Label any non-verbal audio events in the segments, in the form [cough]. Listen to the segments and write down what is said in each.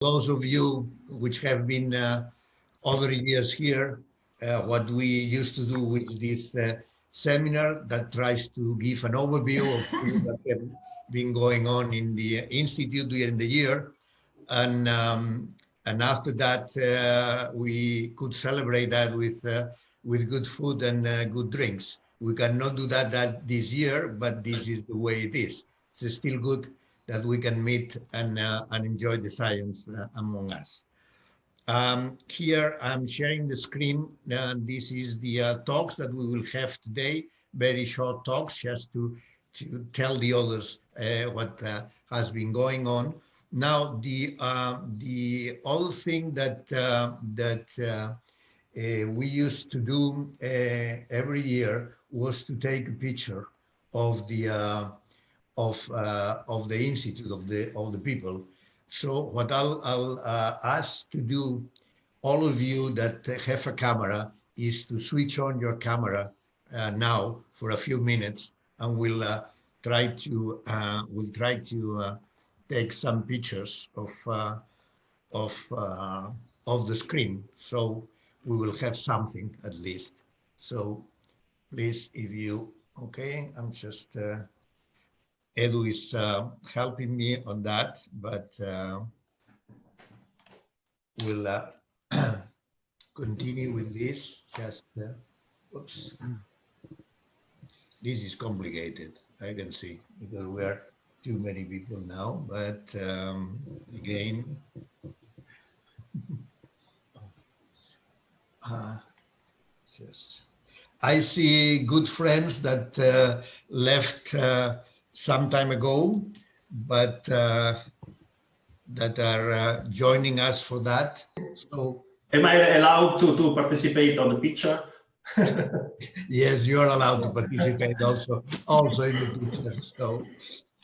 those of you which have been uh, over years here, uh, what we used to do with this uh, seminar that tries to give an overview of things that have been going on in the institute during the year. And, um, and after that, uh, we could celebrate that with, uh, with good food and uh, good drinks. We cannot do that, that this year, but this is the way it is. It's still good that we can meet and, uh, and enjoy the science uh, among us. Um, here I'm sharing the screen. Uh, this is the uh, talks that we will have today, very short talks just to, to tell the others uh, what uh, has been going on. Now, the, the other thing that, that we used to do every year was to take a picture of the of uh, of the institute of the of the people. So what I'll I'll uh, ask to do, all of you that have a camera, is to switch on your camera uh, now for a few minutes, and we'll uh, try to uh, we'll try to uh, take some pictures of of of the screen. So we will have something at least. So please, if you okay, I'm just. Edu is uh, helping me on that, but uh, we'll uh, [clears throat] continue with this. Just, uh, oops. This is complicated, I can see, because we are too many people now, but um, again, uh, [laughs] just, I see good friends that uh, left uh, some time ago, but uh, that are uh, joining us for that. So, am I allowed to to participate on the picture? [laughs] yes, you are allowed to participate also also in the picture. So,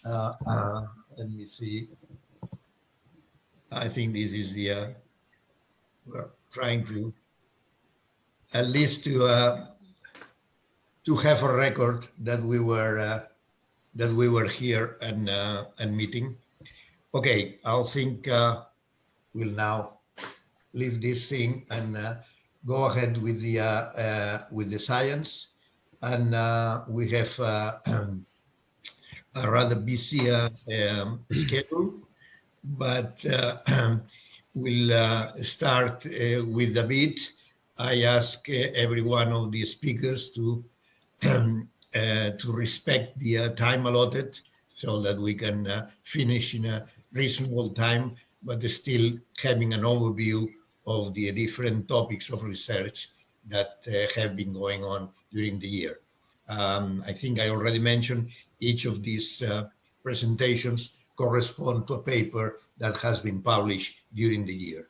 uh, uh let me see. I think this is the uh, we're trying to at least to uh, to have a record that we were that we were here and uh, and meeting. Okay, I'll think uh, we'll now leave this thing and uh, go ahead with the uh, uh, with the science. And uh, we have [clears throat] a rather busy um, schedule, but [clears throat] we'll start with a bit. I ask every one of the speakers to [clears throat] to respect the uh, time allotted so that we can uh, finish in a reasonable time, but still having an overview of the different topics of research that have been going on during the year. Um, I think I already mentioned each of these presentations correspond to a paper that has been published during the year.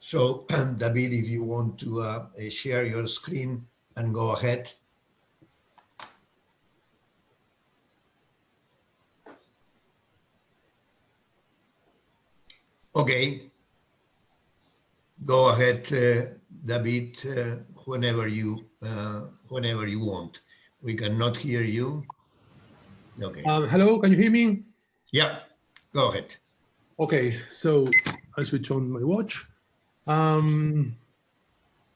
So, [clears throat] David, if you want to uh, share your screen and go ahead. Okay. Go ahead, uh, David, uh, whenever you uh, whenever you want. We cannot hear you. Okay. Um, hello, can you hear me? Yeah, go ahead. Okay, so I switch on my watch. Um,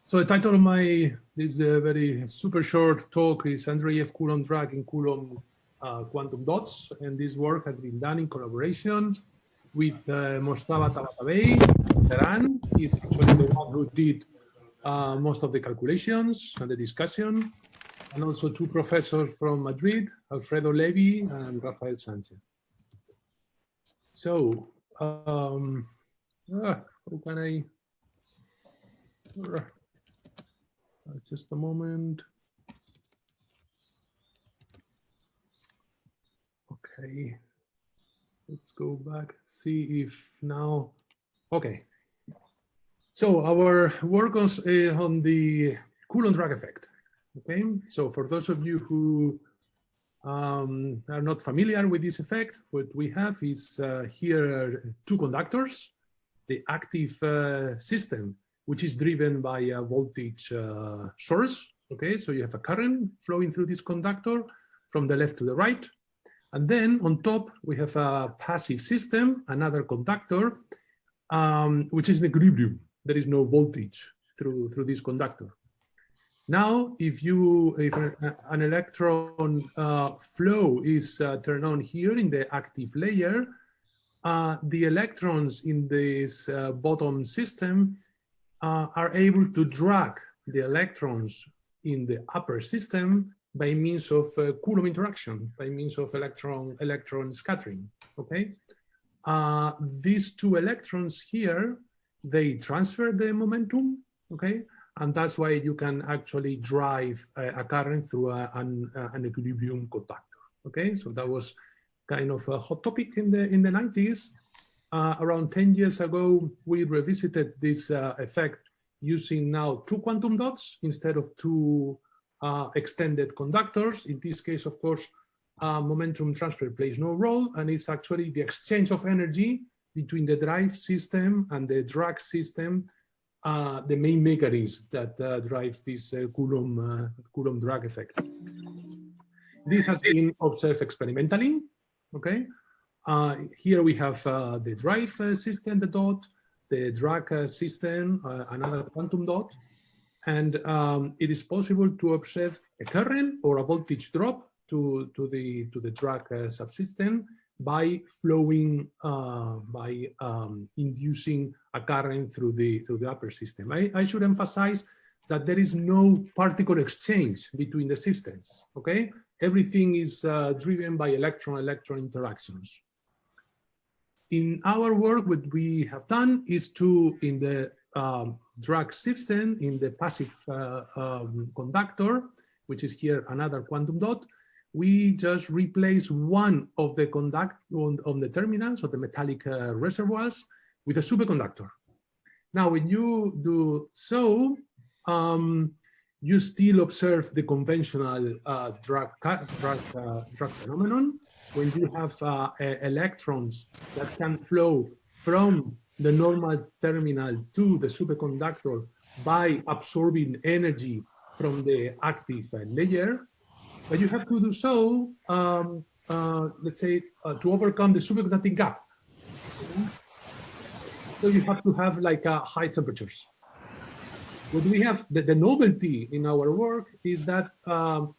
so the title of my this uh, very super short talk is Andreev Coulomb drag in Coulomb uh, quantum dots, and this work has been done in collaboration with uh, Mojtaba Tabatabai, Tehran. He's actually the one who did uh, most of the calculations and the discussion, and also two professors from Madrid, Alfredo Levy and Rafael Sanchez. So, um, uh, how can I? Uh, just a moment. Okay. Let's go back, see if now, okay. So our work on, uh, on the Coulomb drag effect, okay? So for those of you who um, are not familiar with this effect, what we have is uh, here two conductors, the active uh, system, which is driven by a voltage uh, source, okay? So you have a current flowing through this conductor from the left to the right, and then on top, we have a passive system, another conductor, um, which is in equilibrium. There is no voltage through, through this conductor. Now, if you if an, electron uh, flow is uh, turned on here in the active layer, uh, the electrons in this uh, bottom system uh, are able to drag the electrons in the upper system by means of uh, Coulomb interaction, by means of electron electron scattering. Okay, these two electrons here they transfer the momentum. Okay, and that's why you can actually drive a, a current through a, an, an, equilibrium conductor. Okay, so that was kind of a hot topic in the in the 90s. Uh, around 10 years ago, we revisited this uh, effect using now two quantum dots instead of two uh, extended conductors. In this case, of course, uh, momentum transfer plays no role, and it's actually the exchange of energy between the drive system and the drag system uh, the main mechanism that uh, drives this uh, Coulomb, uh, Coulomb drag effect. This has been observed experimentally, okay? Here we have the drive system, the dot, the drag system, another quantum dot, and um, it is possible to observe a current or a voltage drop to, to, the, to the drag subsystem by flowing, uh, by um, inducing a current through the through the upper system. I, I should emphasize that there is no particle exchange between the systems. Okay, everything is uh, driven by electron-electron interactions. In our work, what we have done is to, in the um, drag system, in the passive uh, um, conductor, which is here another quantum dot, we just replace one of the conduct on, on the terminals or the metallic uh, reservoirs with a superconductor. Now, when you do so, um, you still observe the conventional uh, drag, drag, uh, phenomenon when you have uh, electrons that can flow from the normal terminal to the superconductor by absorbing energy from the active layer but you have to do so, um, uh, let's say, uh, to overcome the superconducting gap. So you have to have like uh, high temperatures. What we have, the, the novelty in our work is that um,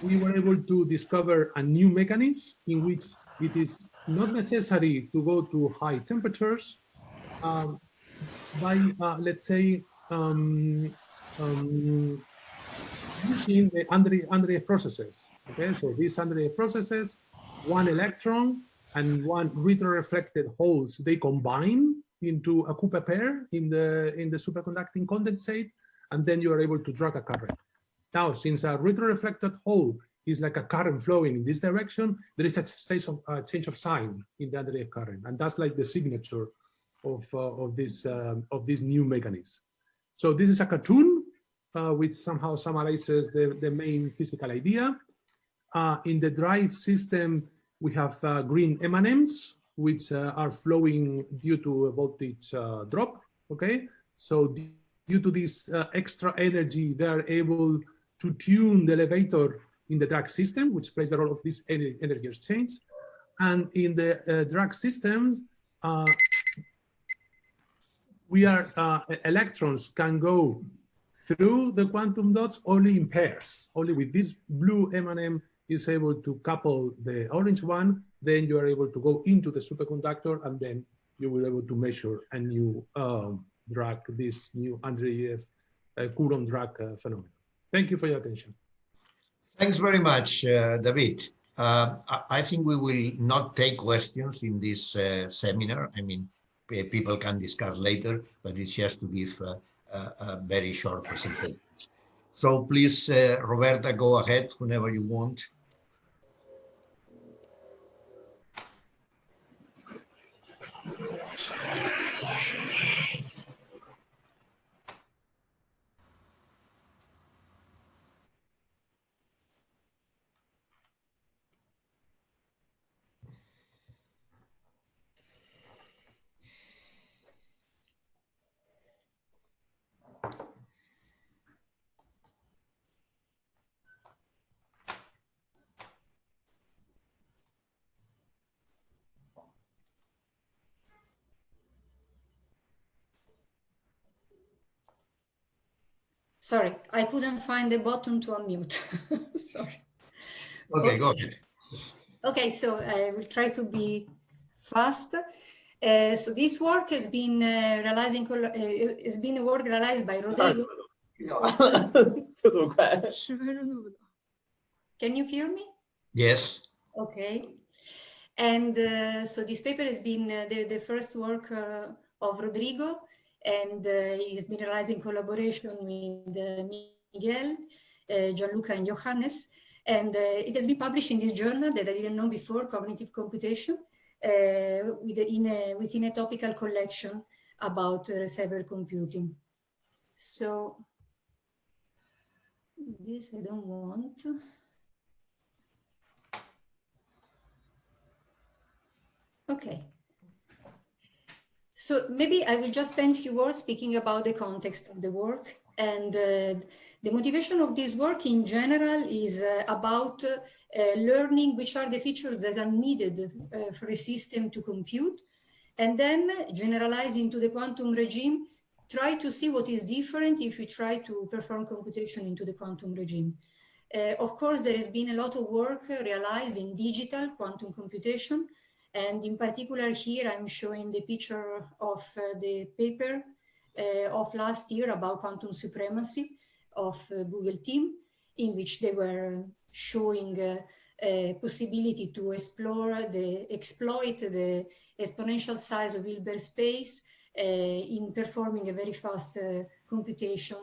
we were able to discover a new mechanism in which it is not necessary to go to high temperatures um, by, uh, let's say, um, um using the Andreev processes. Okay, so these Andreev processes, one electron and one retroreflected holes, they combine into a Cooper pair in the in the superconducting condensate, and then you are able to drag a current. Now, since a retroreflected hole is like a current flowing in this direction, there is a change of, uh, change of sign in the Andreev current, and that's like the signature of uh, of this um, of this new mechanism. So this is a cartoon uh, which somehow summarizes the, the main physical idea. Uh, in the drive system, we have uh, green M&Ms, which uh, are flowing due to a voltage uh, drop, okay? So due to this uh, extra energy, they are able to tune the elevator in the drag system, which plays the role of this energy exchange. And in the drag systems, we are, electrons can go through the quantum dots only in pairs. Only with this blue M&M is able to couple the orange one, then you are able to go into the superconductor and then you will be able to measure a new um, drag, this new Andreev uh, Coulomb drag uh, phenomenon. Thank you for your attention. Thanks very much, uh, David. Uh, I think we will not take questions in this uh, seminar. I mean, people can discuss later, but it's just to give uh, a very short presentation. So please, uh, Roberta, go ahead whenever you want. Sorry, I couldn't find the button to unmute. [laughs] Sorry. Okay, okay, go ahead. Okay, so I will try to be fast. Uh, so this work has been uh, realizing uh, has been a work realized by Rodrigo. [laughs] Can you hear me? Yes. Okay. And uh, so this paper has been uh, the, the first work uh, of Rodrigo and uh, he's been realizing collaboration with uh, Miguel, uh, Gianluca, and Johannes. And it has been published in this journal that I didn't know before, Cognitive Computation, uh, with a, within a topical collection about reservoir computing. So this I don't want. Okay. So maybe I will just spend a few words speaking about the context of the work. And uh, the motivation of this work in general is uh, about uh, learning which are the features that are needed uh, for a system to compute. And then generalize into the quantum regime, try to see what is different if we try to perform computation into the quantum regime. Uh, of course, there has been a lot of work realized in digital quantum computation, and in particular here, I'm showing the picture of uh, the paper uh, of last year about quantum supremacy of uh, Google team, in which they were showing a possibility to explore the exploit the exponential size of Hilbert space uh, in performing a very fast uh, computation,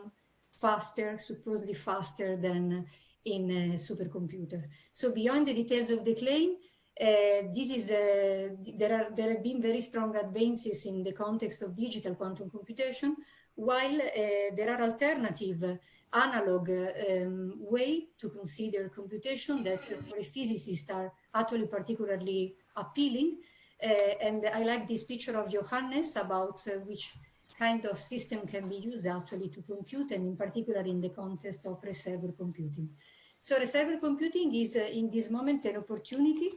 faster, supposedly faster than in uh, supercomputers. So beyond the details of the claim, uh, this is uh, there are there have been very strong advances in the context of digital quantum computation, while uh, there are alternative analog um, way to consider computation that for a physicist are actually particularly appealing. and I like this picture of Johannes about which kind of system can be used actually to compute and in particular in the context of reservoir computing. So reservoir computing is uh, in this moment an opportunity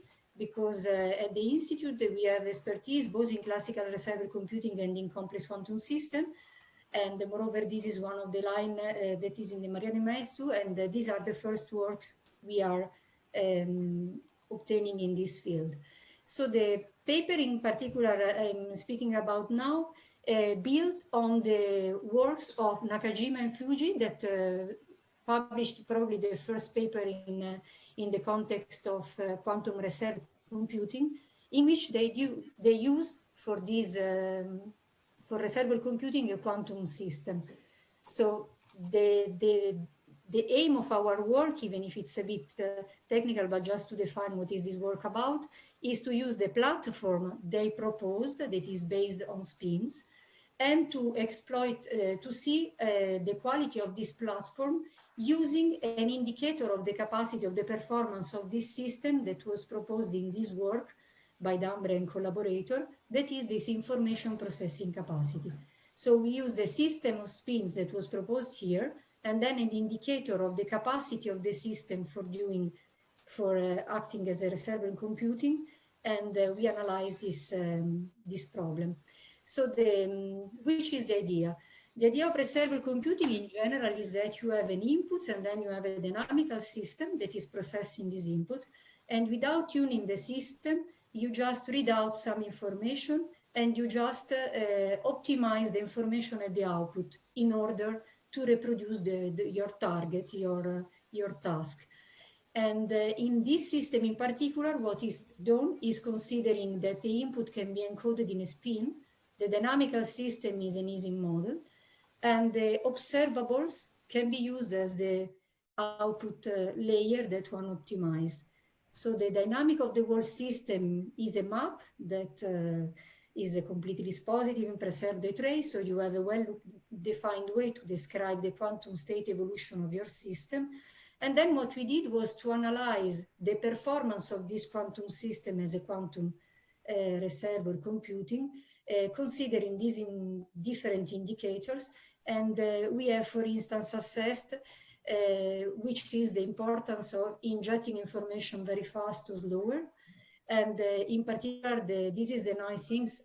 because uh, at the Institute we have expertise both in classical reservoir computing and in complex quantum system. And moreover, this is one of the line uh, that is in the Maria de Maeztu, and uh, these are the first works we are um, obtaining in this field. So the paper in particular I'm speaking about now uh, built on the works of Nakajima and Fujii that uh, published probably the first paper in, uh, in the context of quantum reserve computing, in which they, do, they used for this, um, for reservoir computing a quantum system. So the, the, the aim of our work, even if it's a bit uh, technical, but just to define what is this work about, is to use the platform they proposed that is based on spins and to exploit, uh, to see uh, the quality of this platform using an indicator of the capacity of the performance of this system that was proposed in this work by Dambre and collaborator, that is this information processing capacity. So we use the system of spins that was proposed here, and then an indicator of the capacity of the system for doing, for uh, acting as a reservoir in computing, and uh, we analyze this, um, this problem. So the, um, which is the idea? The idea of reservoir computing in general is that you have an input and then you have a dynamical system that is processing this input. And without tuning the system, you just read out some information and you just uh, optimize the information at the output in order to reproduce the, the, your target, your, uh, your task. And uh, in this system in particular, what is done is considering that the input can be encoded in a spin. The dynamical system is an Ising model and the observables can be used as the output uh, layer that one optimized. So the dynamic of the whole system is a map that uh, is a completely dispositive and preserve the trace. So you have a well-defined way to describe the quantum state evolution of your system. And then what we did was to analyze the performance of this quantum system as a quantum uh, reservoir computing, uh, considering these in different indicators and uh, we have, for instance, assessed uh, which is the importance of injecting information very fast to slower. And uh, in particular, the, this is the nice things.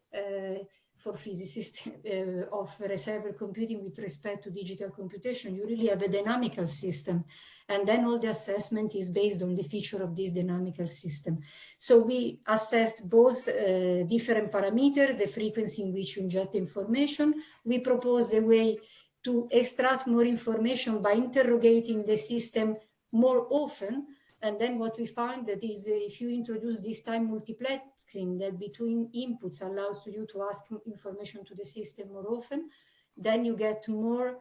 for physicists [laughs] uh, of reservoir computing with respect to digital computation. You really have a dynamical system. And then all the assessment is based on the feature of this dynamical system. So we assessed both uh, different parameters, the frequency in which you inject information. We proposed a way to extract more information by interrogating the system more often and then what we find that is uh, if you introduce this time multiplexing that between inputs allows to you to ask information to the system more often, then you get more,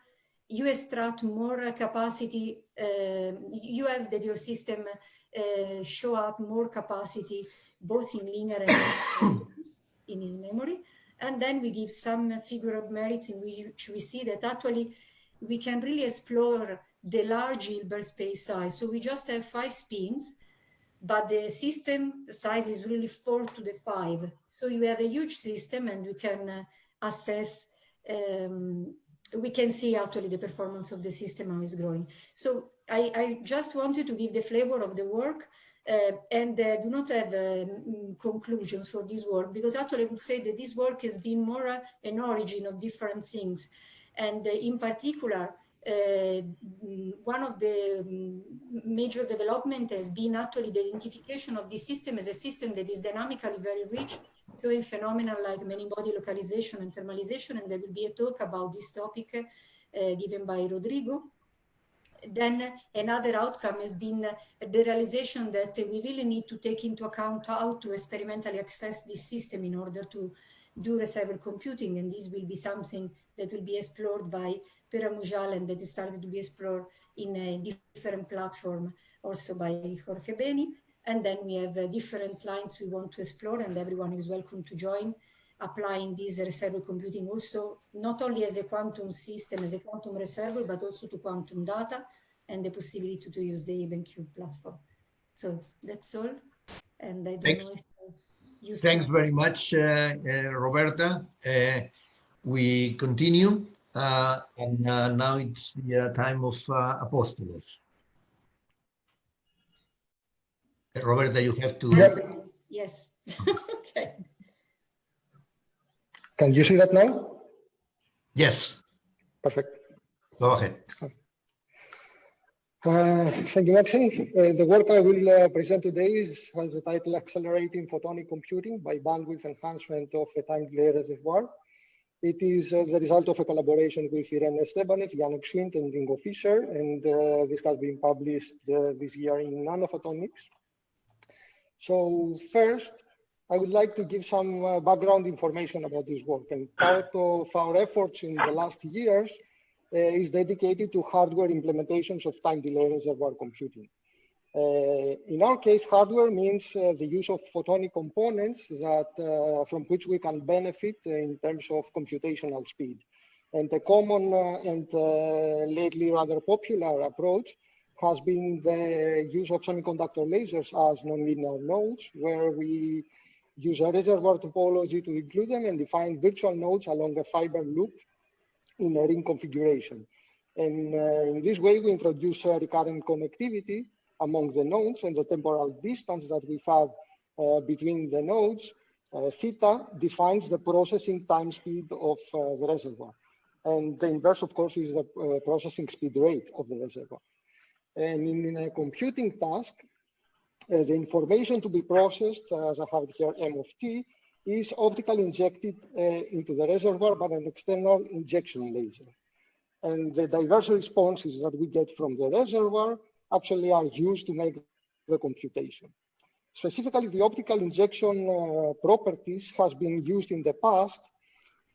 you extract more capacity, uh, you have that your system uh, show up more capacity both in linear and [coughs] in his memory. And then we give some figure of merits in which we see that actually we can really explore the large Hilbert space size. So we just have five spins, but the system size is really four to the five. So you have a huge system and we can uh, assess, um, we can see actually the performance of the system how it's growing. So I, I just wanted to give the flavor of the work uh, and uh, do not have um, conclusions for this work because actually I would say that this work has been more uh, an origin of different things. And uh, in particular, uh, one of the um, major development has been actually the identification of this system as a system that is dynamically very rich, showing phenomena like many body localization and thermalization, and there will be a talk about this topic uh, given by Rodrigo. Then another outcome has been the realization that we really need to take into account how to experimentally access this system in order to do reservoir computing, and this will be something that will be explored by Pere Mujal and that started to be explored in a different platform also by Jorge Beni. And then we have uh, different lines we want to explore and everyone is welcome to join applying this reservoir computing also not only as a quantum system, as a quantum reservoir, but also to quantum data and the possibility to use the EvenCube platform. So that's all. And I don't Thanks. know if you Thanks very much, uh, uh, Roberta. Uh, we continue, uh, and uh, now it's the uh, time of uh, Apostolos. Uh, Roberta, you have to. Yes. [laughs] okay. Can you see that now? Yes, Perfect. go ahead. Uh, thank you, Maxine. Uh, the work I will uh, present today is, has the title Accelerating Photonic Computing by Bandwidth Enhancement of a Time Delay Reservoir. It is uh, the result of a collaboration with Irene Estébanez, Yannick Schwind, and Ingo Fischer, and uh, this has been published uh, this year in Nanophotonics. So first, I would like to give some uh, background information about this work. And part of our efforts in the last years uh, is dedicated to hardware implementations of time delay reservoir computing. Uh, in our case, hardware means uh, the use of photonic components that uh, from which we can benefit in terms of computational speed. And a common uh, and lately rather popular approach has been the use of semiconductor lasers as nonlinear nodes, where we use a reservoir topology to include them and define virtual nodes along a fiber loop in a ring configuration. And uh, in this way, we introduce uh, recurrent connectivity among the nodes and the temporal distance that we have uh, between the nodes. Uh, theta defines the processing time speed of uh, the reservoir. And the inverse, of course, is the uh, processing speed rate of the reservoir. And in, a computing task, uh, the information to be processed, as I have here M of t, is optically injected uh, into the reservoir by an external injection laser. And the diverse responses that we get from the reservoir actually are used to make the computation. Specifically, the optical injection uh, properties has been used in the past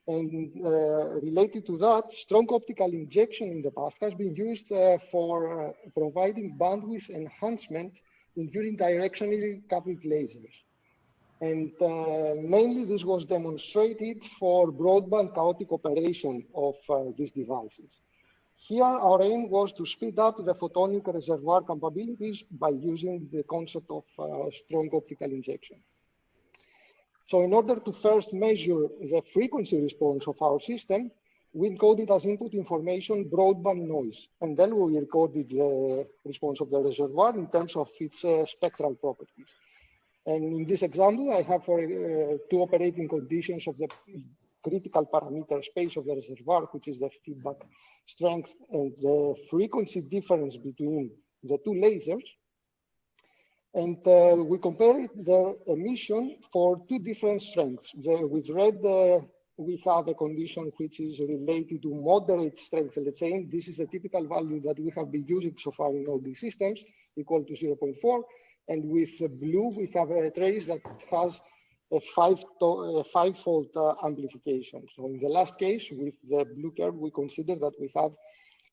and uh, related to that, strong optical injection in the past has been used uh, for uh, providing bandwidth enhancement in unidirectionally coupled lasers. And uh, mainly this was demonstrated for broadband chaotic operation of uh, these devices. Here, our aim was to speed up the photonic reservoir capabilities by using the concept of uh, strong optical injection. So in order to first measure the frequency response of our system, we encoded as input information broadband noise, and then we recorded the response of the reservoir in terms of its uh, spectral properties. And in this example, I have for uh, two operating conditions of the critical parameter space of the reservoir, which is the feedback strength and the frequency difference between the two lasers. And uh, we compare the emission for two different strengths. The, with red, uh, we have a condition which is related to moderate strength. Let's say this is a typical value that we have been using so far in all these systems, equal to 0.4. And with blue, we have a trace that has a five-fold uh, amplification. So in the last case, with the blue curve, we consider that we have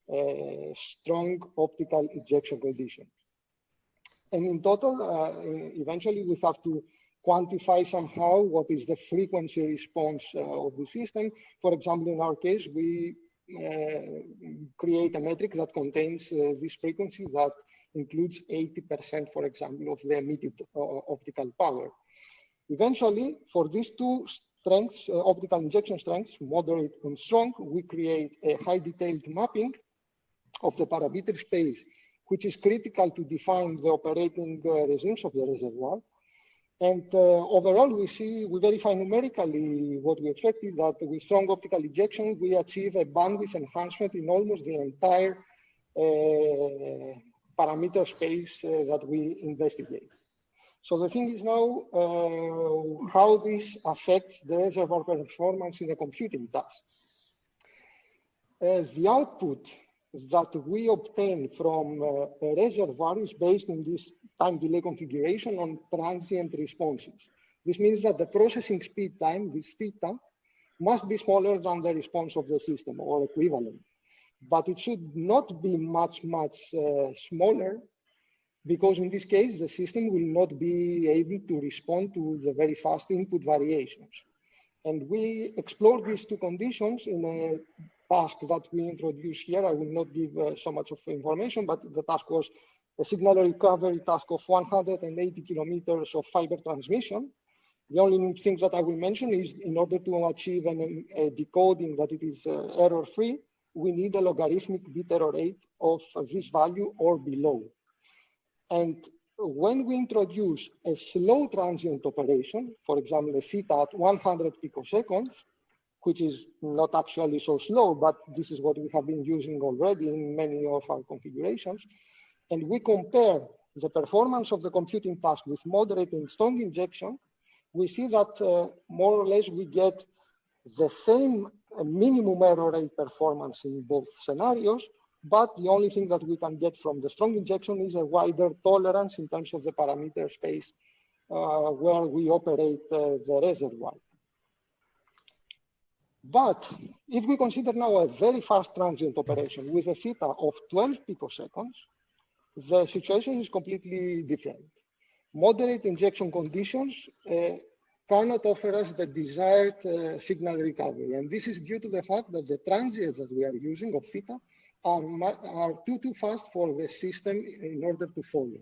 a strong optical injection condition. And in total, uh, eventually we have to quantify somehow what is the frequency response uh, of the system. For example, in our case, we uh, create a metric that contains uh, this frequency that includes 80%, for example, of the emitted uh, optical power. Eventually, for these two strengths, uh, optical injection strengths, moderate and strong, we create a high detailed mapping of the parameter space which is critical to define the operating uh, regimes of the reservoir. And uh, overall, we see, we verify numerically what we expected that with strong optical injection, we achieve a bandwidth enhancement in almost the entire uh, parameter space uh, that we investigate. So the thing is now uh, how this affects the reservoir performance in the computing task. As the output that we obtain from uh, a reservoir is based on this time delay configuration on transient responses. This means that the processing speed time, this theta, must be smaller than the response of the system or equivalent. But it should not be much, much uh, smaller because in this case, the system will not be able to respond to the very fast input variations. And we explore these two conditions in a task that we introduced here. I will not give uh, so much of information, but the task was a signal recovery task of 180 kilometers of fiber transmission. The only thing that I will mention is in order to achieve an, a decoding that it is uh, error-free, we need a logarithmic bit error rate of this value or below. And when we introduce a slow transient operation, for example, a theta at 100 picoseconds, which is not actually so slow, but this is what we have been using already in many of our configurations. And we compare the performance of the computing task with moderate and strong injection, we see that uh, more or less we get the same minimum error rate performance in both scenarios, but the only thing that we can get from the strong injection is a wider tolerance in terms of the parameter space uh, where we operate uh, the reservoir. But if we consider now a very fast transient operation with a theta of 12 picoseconds, the situation is completely different. Moderate injection conditions uh, cannot offer us the desired uh, signal recovery. And this is due to the fact that the transients that we are using of theta are, are too, too fast for the system in order to follow.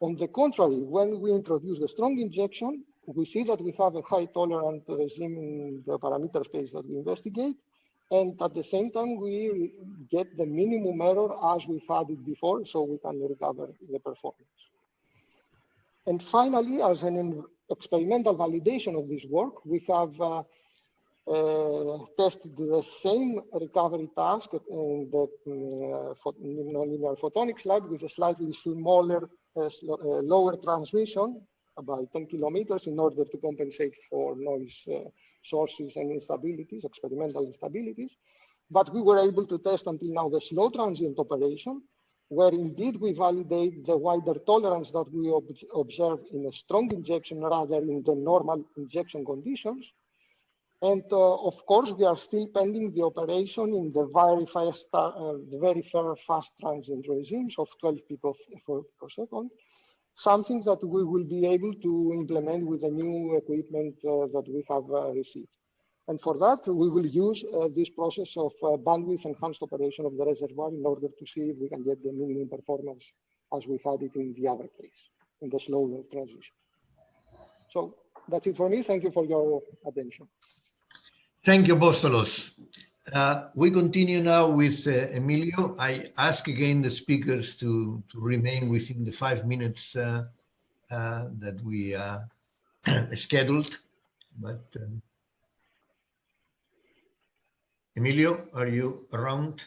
On the contrary, when we introduce the strong injection, we see that we have a high tolerant regime in the parameter space that we investigate. And at the same time, we get the minimum error as we had it before, so we can recover the performance. And finally, as an experimental validation of this work, we have uh, uh, tested the same recovery task in the uh, nonlinear photonics lab with a slightly smaller, uh, uh, lower transmission about 10 kilometers in order to compensate for noise uh, sources and instabilities, experimental instabilities. But we were able to test until now the slow transient operation, where indeed we validate the wider tolerance that we ob observe in a strong injection rather in the normal injection conditions. And uh, of course, we are still pending the operation in the very fast, uh, the very fast transient regimes of 12 picosecond something that we will be able to implement with the new equipment uh, that we have uh, received. And for that, we will use uh, this process of bandwidth enhanced operation of the reservoir in order to see if we can get the minimum performance as we had it in the other case, in the slow transition. So that's it for me. Thank you for your attention. Thank you, Apostolos. Uh, we continue now with uh, Emilio. I ask again the speakers to, to remain within the five minutes uh, uh that we uh, [clears throat] scheduled, but um, Emilio, are you around?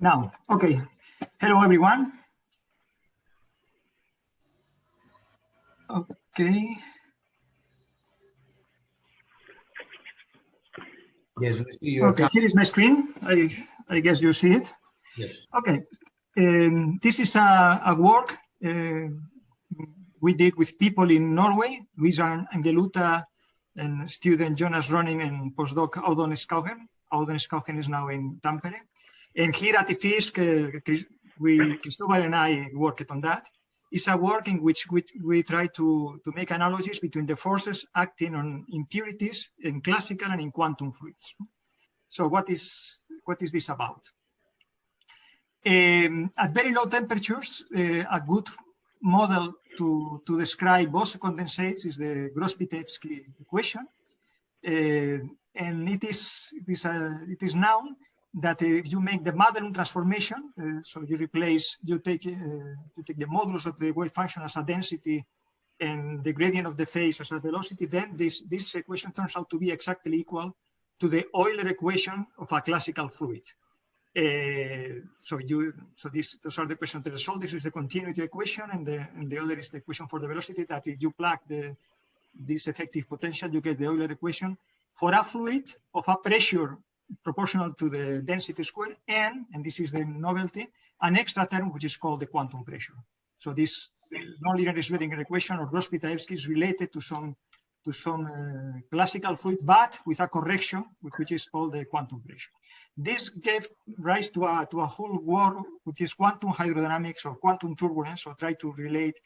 Now, okay. Hello, everyone. Okay. Yes, we see your Okay, here is my screen. I, I guess you see it. Yes. Okay. Um, this is a, a work uh, we did with people in Norway, Luiza Angheluta and student Jonas Rønning and postdoc Audun Skaugen. Audun Skaugen is now in Tampere. And here at the FISC, uh, Chris- we, Cristobal and I worked on that. It's a work in which we, we try to, to make analogies between the forces acting on impurities in classical and in quantum fluids. So what is, what is this about? Um, at very low temperatures, uh, a good model to, to describe Bose condensates is the Gross-Pitaevskii equation. Uh, and it is, it is, uh, it is known that if you make the Madelung transformation, uh, so you replace, you take, uh, you take the modulus of the wave function as a density and the gradient of the phase as a velocity, then this, this equation turns out to be exactly equal to the Euler equation of a classical fluid. Uh, so you, so this, those are the equations to resolve. This is the continuity equation, and the and the other is the equation for the velocity. That if you plug the this effective potential, you get the Euler equation for a fluid of a pressure proportional to the density square, and and this is the novelty, an extra term which is called the quantum pressure. So this nonlinear Schrödinger equation or Gross-Pitaevskii is related to some to some uh, classical fluid, but with a correction, which is called the quantum pressure. This gave rise to a, to a whole world, which is quantum hydrodynamics or quantum turbulence, so try to relate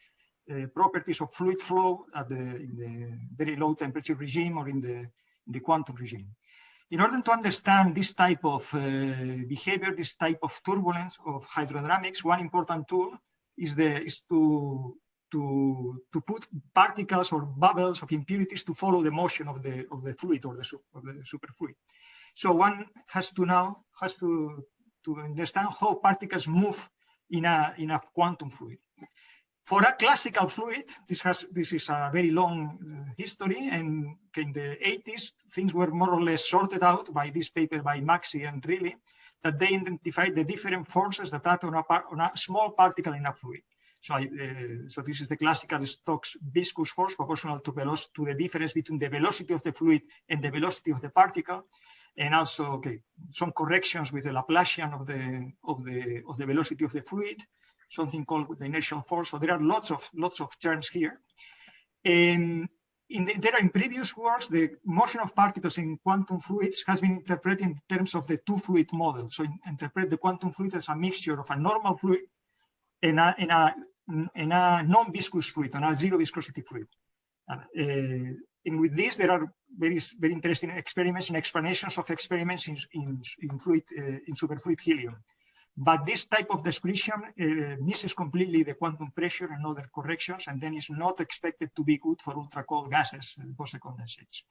uh, properties of fluid flow at the, in the very low temperature regime or in the, in the quantum regime. In order to understand this type of uh, behavior, this type of turbulence of hydrodynamics, one important tool is, the, is to to, to put particles or bubbles of impurities to follow the motion of the, of the fluid or the, of the superfluid. So one has to now, has to, to understand how particles move in a, in a quantum fluid. For a classical fluid, this has this is a very long uh, history, and in the 80s, things were more or less sorted out by this paper by Maxey and Riley, that they identified the different forces that act on a, on a small particle in a fluid. So, I, uh, so this is the classical Stokes viscous force proportional to, to the difference between the velocity of the fluid and the velocity of the particle. And also, okay, some corrections with the Laplacian of the, of the, of the velocity of the fluid, something called the inertial force. So there are lots of, lots of terms here. And in the, there are in previous works, the motion of particles in quantum fluids has been interpreted in terms of the two fluid model. So in, interpret the quantum fluid as a mixture of a normal fluid and a, and a in a non-viscous fluid, on a zero viscosity fluid. Uh, and with this, there are very, very interesting experiments and explanations of experiments in, in, in fluid, uh, in superfluid helium. But this type of description uh, misses completely the quantum pressure and other corrections, and then is not expected to be good for ultra cold gases, Bose condensates.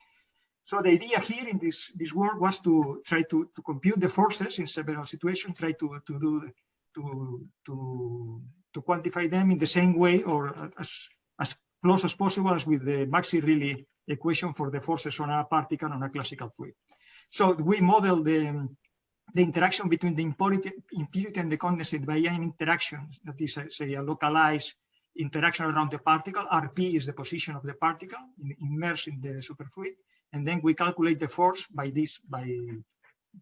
So the idea here in this, this work was to try to, to compute the forces in several situations, try to, to do to, to to quantify them in the same way or as, as close as possible as with the Maxey-Riley equation for the forces on a particle on a classical fluid. So we model the, the interaction between the impurity, and the condensate by an interaction that is, say, a localized interaction around the particle. RP is the position of the particle in, immersed in the superfluid. And then we calculate the force by this, by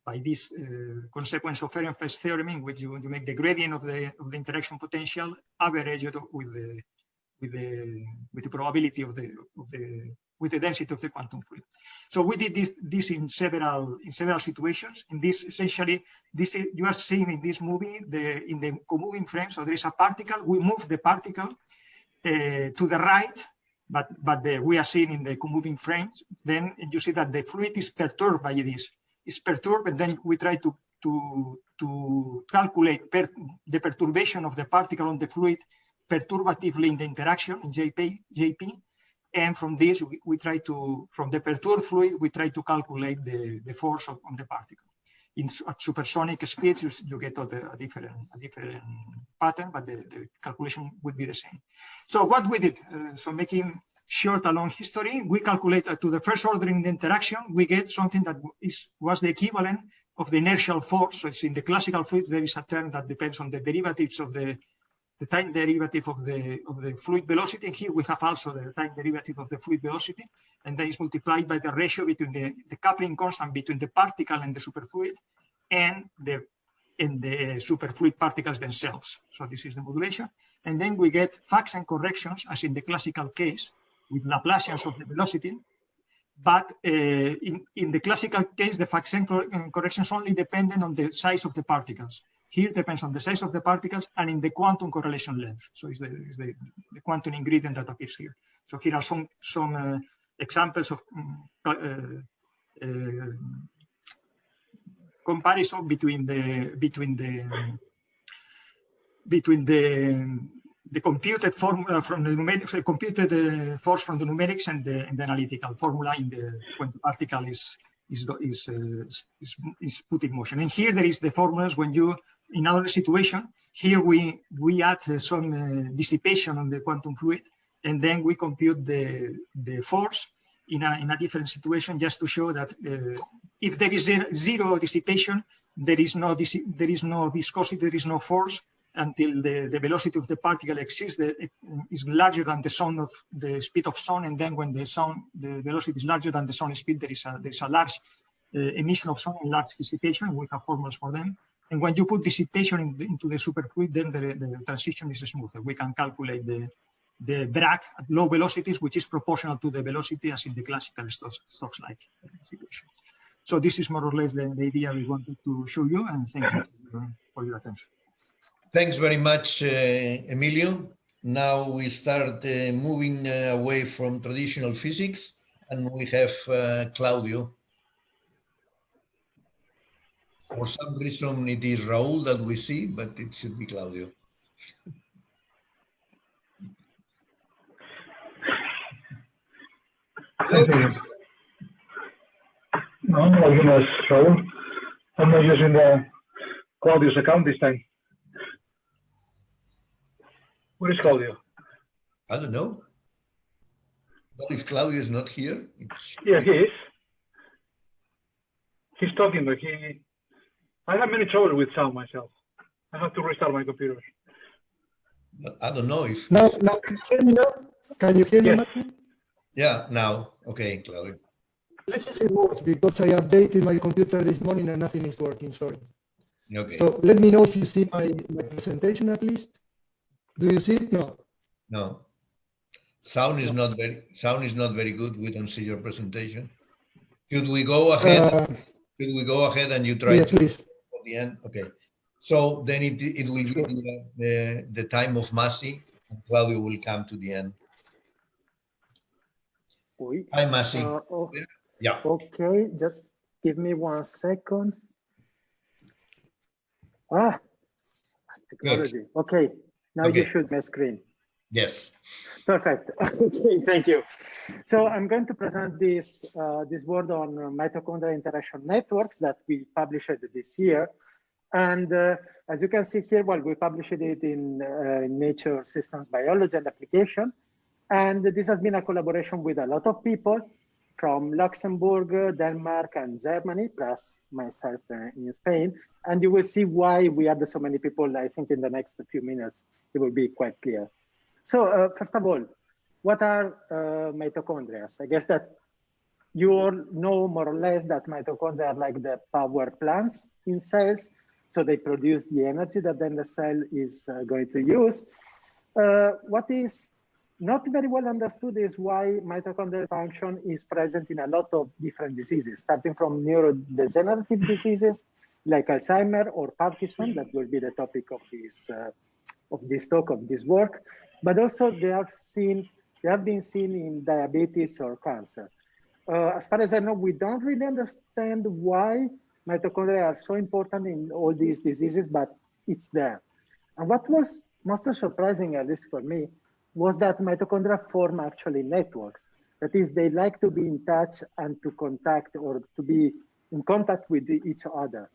by this uh, consequence of Ehrenfest theorem, in which you, you make the gradient of the of the interaction potential averaged with the with the with the probability of the of the with the density of the quantum fluid. So we did this this in several in several situations. In this essentially, this you are seeing in this movie the in the co-moving frame. So there is a particle. We move the particle uh, to the right, but but the, we are seeing in the co-moving frames. Then you see that the fluid is perturbed by this is perturbed, and then we try to to to calculate per, the perturbation of the particle on the fluid perturbatively in the interaction in JP, JP. And from this, we, we try to, from the perturbed fluid, we try to calculate the, the force of, on the particle. In at supersonic speeds, you, you get a, a, different, a different pattern, but the, the calculation would be the same. So what we did, uh, so making short a long history, we calculate uh, to the first order in the interaction, we get something that is was the equivalent of the inertial force. So it's in the classical fluids, there is a term that depends on the derivatives of the, the time derivative of the, of the fluid velocity. And here we have also the time derivative of the fluid velocity, and that is multiplied by the ratio between the, the coupling constant between the particle and the superfluid and the in the superfluid particles themselves. So this is the modulation. And then we get Faxén corrections, as in the classical case, with Laplacians of the velocity. But uh, in, in the classical case, the Faxén corrections only dependent on the size of the particles. Here depends on the size of the particles and in the quantum correlation length. So it's the, it's the, the quantum ingredient that appears here. So here are some, some uh, examples of um, uh, comparison between the between the between the the computed formula from the numerics, the computed uh, force from the numerics and the, and the, analytical formula in the when the particle is is is, uh, is, is put in motion. And here there is the formulas when you in another situation. Here we we add some uh, dissipation on the quantum fluid, and then we compute the the force in a in a different situation just to show that uh, if there is zero dissipation, there is no there is no viscosity, there is no force until the, the velocity of the particle exists, the, is larger than the sound of the speed of sound, and then when the sound, the velocity is larger than the sound speed, there is a there is a large uh, emission of sound and large dissipation. We have formulas for them. And when you put dissipation in, into the superfluid, then the, the transition is smoother. We can calculate the the drag at low velocities, which is proportional to the velocity as in the classical Stokes-like situation. So this is more or less the, the, idea we wanted to show you, and thank you for, for your attention. Thanks very much, uh, Emilio. Now we start uh, moving uh, away from traditional physics, and we have uh, Claudio. For some reason, it is Raul that we see, but it should be Claudio. No, name is Raul. I'm not using the Claudio's account this time. Where is Claudio? I don't know. Well, if Claudio is not here, it's... Yeah, he is. He's talking, but he. I have many trouble with sound myself. I have to restart my computer. But I don't know if. Now, now can you hear me now? Can you hear Yes. me? Yeah, now. Okay, Claudio. Let's just remote because I updated my computer this morning and nothing is working. Sorry. Okay. So let me know if you see my, my presentation at least. Do you see it? No. No. Sound is not very sound is not very good. We don't see your presentation. Should we go ahead? Uh, Should we go ahead and you try yeah, to please. The end? Okay. So then it it will be the, the, the time of Masi. and Claudio will come to the end. Oui. Hi, Masi. Uh, oh, yeah. okay, just give me one second. Ah, technology. Okay, now you Okay. should my screen. Yes. Perfect. [laughs] okay, thank you. So I'm going to present this uh, this word on mitochondrial interaction networks that we published this year. And uh, as you can see here, well, we published it in uh, Nature Systems Biology and Application. And this has been a collaboration with a lot of people from Luxembourg, Denmark, and Germany, plus myself uh, in Spain. And you will see why we had so many people. I think in the next few minutes, it will be quite clear. So uh, first of all, what are uh, mitochondria? I guess that you all know more or less that mitochondria are like the power plants in cells. So they produce the energy that then the cell is uh, going to use. Uh, what is not very well understood is why mitochondrial function is present in a lot of different diseases, starting from neurodegenerative diseases like Alzheimer or Parkinson, that will be the topic of this, uh, of this talk, of this work, but also they have seen, they have been seen in diabetes or cancer. Uh, as far as I know, we don't really understand why mitochondria are so important in all these diseases, but it's there. And what was most surprising, at least for me, was that mitochondria form actually networks. That is, they like to be in touch and to contact or to be in contact with each other.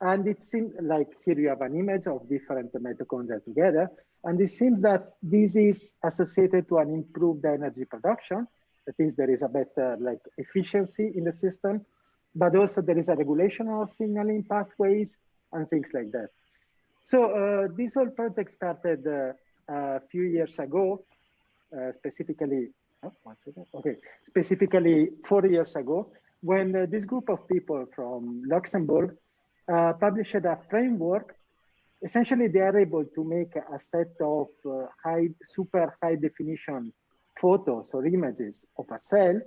And it seems like here you have an image of different mitochondria together. And it seems that this is associated to an improved energy production. That is, there is a better like efficiency in the system, but also there is a regulation of signaling pathways and things like that. So uh, this whole project started uh, a few years ago, uh, specifically, oh, one second. okay, specifically four years ago, when uh, this group of people from Luxembourg uh, published a framework. Essentially, they are able to make a set of uh, high, super high definition photos or images of a cell,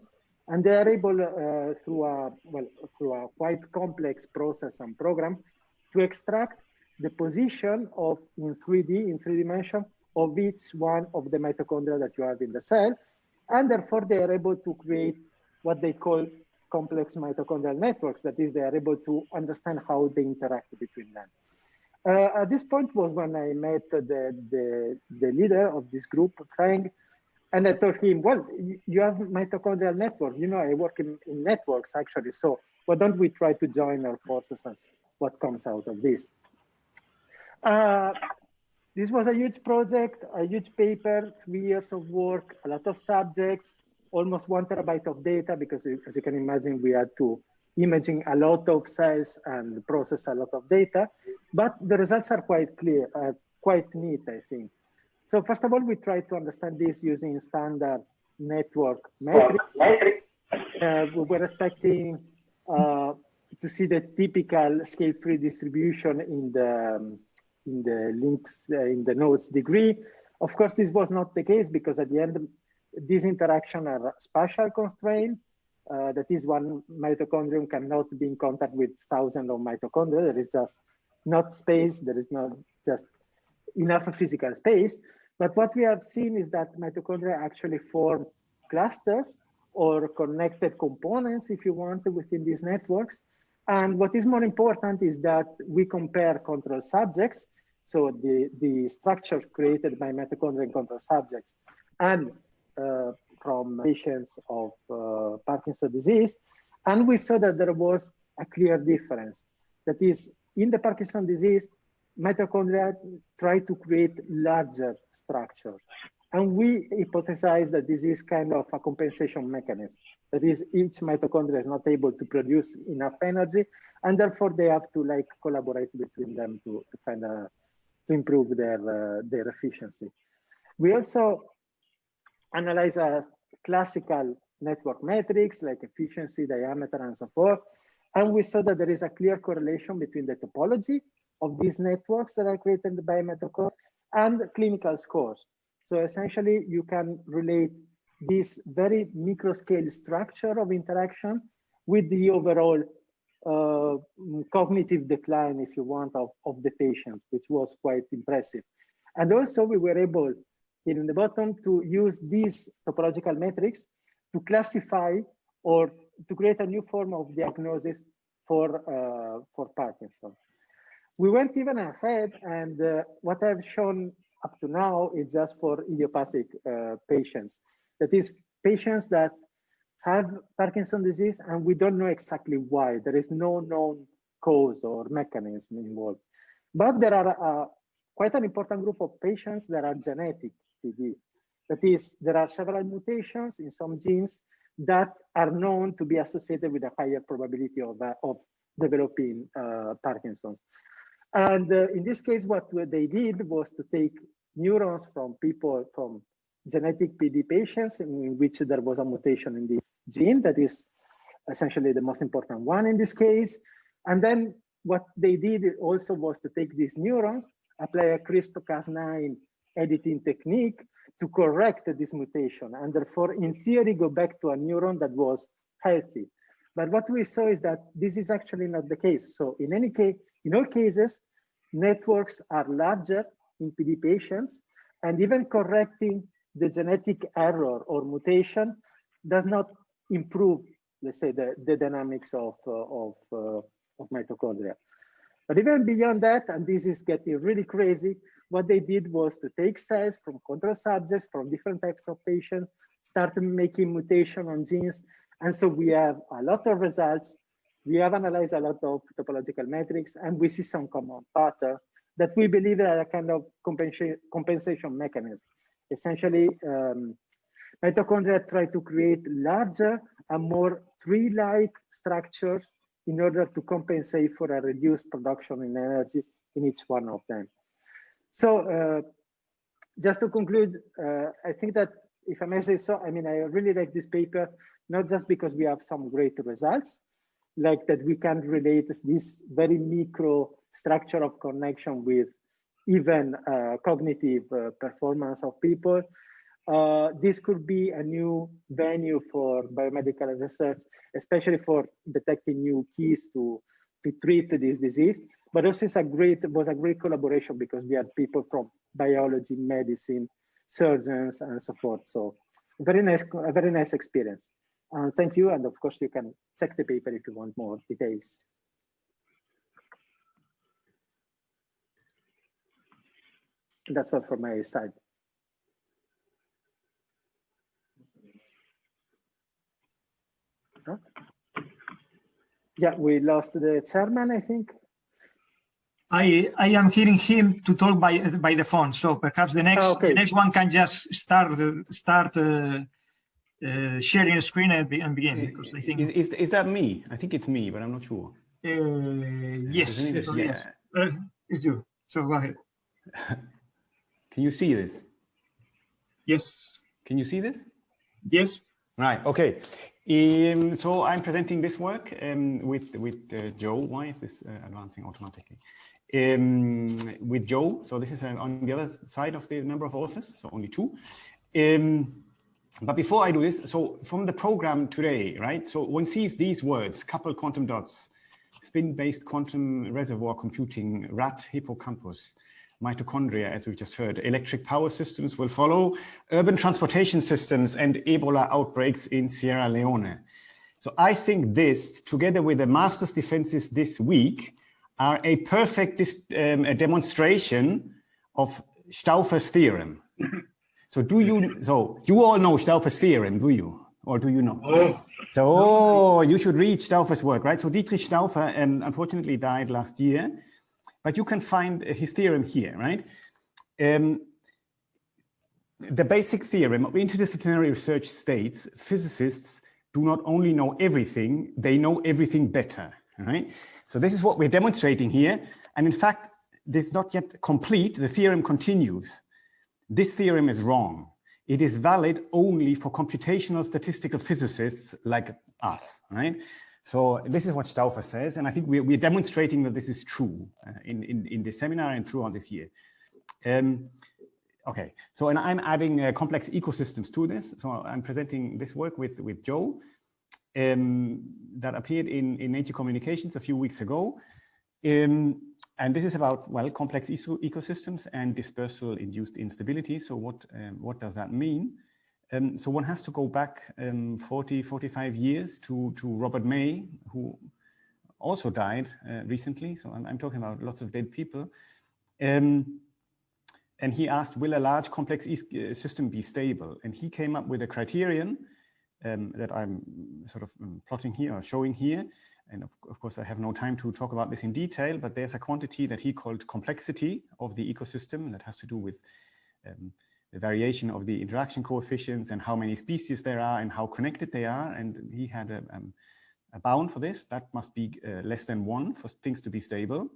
and they are able uh, through a well through a quite complex process and program to extract the position of in 3D in three dimension of each one of the mitochondria that you have in the cell, and therefore they are able to create what they call complex mitochondrial networks. That is, they are able to understand how they interact between them. Uh, at this point was when I met the, the, the leader of this group, Frank, and I told him, well, you have mitochondrial network. You know, I work in, in networks actually. So why don't we try to join our forces and what comes out of this? Uh, this was a huge project, a huge paper, three years of work, a lot of subjects, almost one terabyte of data because as you can imagine, we had to imaging a lot of cells and process a lot of data, but the results are quite clear, uh, quite neat, I think. So first of all, we try to understand this using standard network metrics. Uh, we were expecting uh, to see the typical scale-free distribution in the um, in the links uh, in the nodes degree. Of course, this was not the case because at the end, these interactions are spatial constrained. Uh, that is one mitochondrion cannot be in contact with thousands of mitochondria. There is just not space. There is not just enough physical space. But what we have seen is that mitochondria actually form clusters or connected components, if you want, within these networks. And what is more important is that we compare control subjects, so the, the structures created by mitochondrial control subjects, and uh, from patients of uh, Parkinson's disease, and we saw that there was a clear difference. That is, in the Parkinson's disease, mitochondria try to create larger structures. And we hypothesize that this is kind of a compensation mechanism. That is, each mitochondria is not able to produce enough energy, and therefore they have to like collaborate between them to, to find a, to improve their, uh, their efficiency. We also analyze a classical network metrics like efficiency, diameter, and so forth. And we saw that there is a clear correlation between the topology of these networks that are created by mitochondria and clinical scores. So essentially, you can relate this very micro scale structure of interaction with the overall uh, cognitive decline, if you want, of, of the patient, which was quite impressive. And also we were able here in the bottom to use these topological metrics to classify or to create a new form of diagnosis for, uh, for Parkinson. We went even ahead and uh, what I've shown up to now is just for idiopathic uh, patients. That is patients that have Parkinson disease and we don't know exactly why. There is no known cause or mechanism involved. But there are uh, quite an important group of patients that are genetic That is, there are several mutations in some genes that are known to be associated with a higher probability of, uh, of developing uh, Parkinson's. And uh, in this case, what they did was to take neurons from people, from genetic PD patients in which there was a mutation in the gene that is essentially the most important one in this case. And then what they did also was to take these neurons, apply a CRISPR-Cas9 editing technique to correct this mutation and therefore in theory go back to a neuron that was healthy. But what we saw is that this is actually not the case. So in any case, in all cases, networks are larger in PD patients and even correcting the genetic error or mutation does not improve, let's say, the, the dynamics of, uh, of, uh, of mitochondria. But even beyond that, and this is getting really crazy, what they did was to take cells from control subjects, from different types of patients, start making mutation on genes. And so we have a lot of results. We have analyzed a lot of topological metrics and we see some common pattern. that we believe are a kind of compensation compensation mechanism. Essentially, um, mitochondria try to create larger and more tree-like structures in order to compensate for a reduced production in energy in each one of them. So uh, just to conclude, uh, I think that if I may say so, I mean, I really like this paper, not just because we have some great results, like that we can relate this very micro structure of connection with even uh, cognitive uh, performance of people. Uh, this could be a new venue for biomedical research, especially for detecting new keys to, to treat this disease. But also it's a great, was a great collaboration because we had people from biology, medicine, surgeons, and so forth. So very nice, a very nice experience. Uh, thank you. And of course, you can check the paper if you want more details. That's all from my side. Huh? Yeah, we lost the chairman, I think. I I am hearing him to talk by by the phone, so perhaps the next Ah, okay. the next one can just start uh, start uh, uh, sharing a screen and, be, and begin because I think Is, is, is that me? I think it's me, but I'm not sure. uh, yes, it? so Yeah. uh, it's you. So go ahead. [laughs] Can you see this? Yes, Can you see this? yes. Right. Okay. Um, so I'm presenting this work um, with with uh, Joe. Why is this uh, advancing automatically? Um, with Joe. So this is uh, on the other side of the number of authors. So only two. Um, but before I do this, so from the program today, right? So one sees these words: couple quantum dots, spin-based quantum reservoir computing, rat hippocampus mitochondria, as we've just heard. Electric power systems will follow, urban transportation systems, and Ebola outbreaks in Sierra Leone. So I think this, together with the master's defenses this week, are a perfect um, a demonstration of Stauffer's theorem. So do you, so you all know Stauffer's theorem, do you? Or do you know? So oh, you should read Stauffer's work, right? So Dietrich Stauffer um, unfortunately died last year, but you can find his theorem here, right? Um, the basic theorem of interdisciplinary research states physicists do not only know everything, they know everything better, right? So this is what we're demonstrating here. And in fact, this is not yet complete. The theorem continues. This theorem is wrong. It is valid only for computational statistical physicists like us, right? So this is what Stauffer says, and I think we're, we're demonstrating that this is true uh, in, in, in seminar and throughout this year. Um, okay, so and I'm adding uh, complex ecosystems to this. So I'm presenting this work with, with Joe um, that appeared in, in Nature Communications a few weeks ago. Um, and this is about, well, complex ecosystems and dispersal induced instability. So what, um, what does that mean? Um, so one has to go back um, 40, 45 years to, to Robert May, who also died uh, recently. So I'm, I'm, talking about lots of dead people. Um, and he asked, will a large complex system be stable? And he came up with a criterion um, that I'm sort of plotting here or showing here. And of, of, course, I have no time to talk about this in detail, but there's a quantity that he called complexity of the ecosystem that has to do with um, the variation of the interaction coefficients and how many species there are and how connected they are. And he had a, um, a bound for this that must be uh, less than one for things to be stable.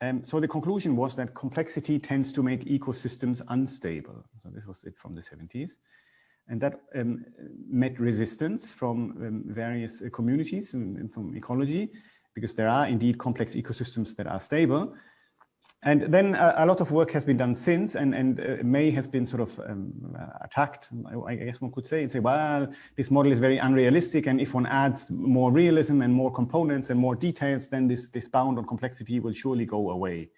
Um, so the conclusion was that complexity tends to make ecosystems unstable. So this was it from the 70s. And that um, met resistance from um, various uh, communities and from ecology, because there are indeed complex ecosystems that are stable. And then a, a lot of work has been done since, and, and uh, May has been sort of um, attacked, I guess one could say, and say, well, this model is very unrealistic, and if one adds more realism and more components and more details, then this, this bound on complexity will surely go away,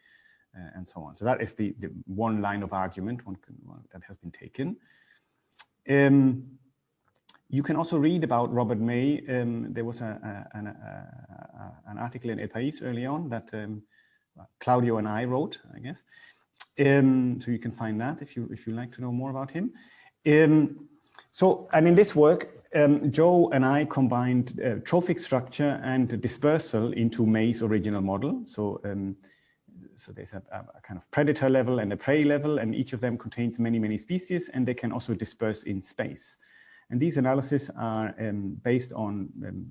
uh, and so on. So that is the, the one line of argument one can, one, that has been taken. Um, you can also read about Robert May. Um, there was a, a, an, a, an, article in El País early on that um, Claudio and I wrote, I guess. Um, so you can find that if you if you like to know more about him. Um, so, and in this work, um, Joe and I combined uh, trophic structure and dispersal into May's original model. So so there's a, a, kind of predator level and a prey level, and each of them contains many, many species, and they can also disperse in space. And these analyses are um, based on um,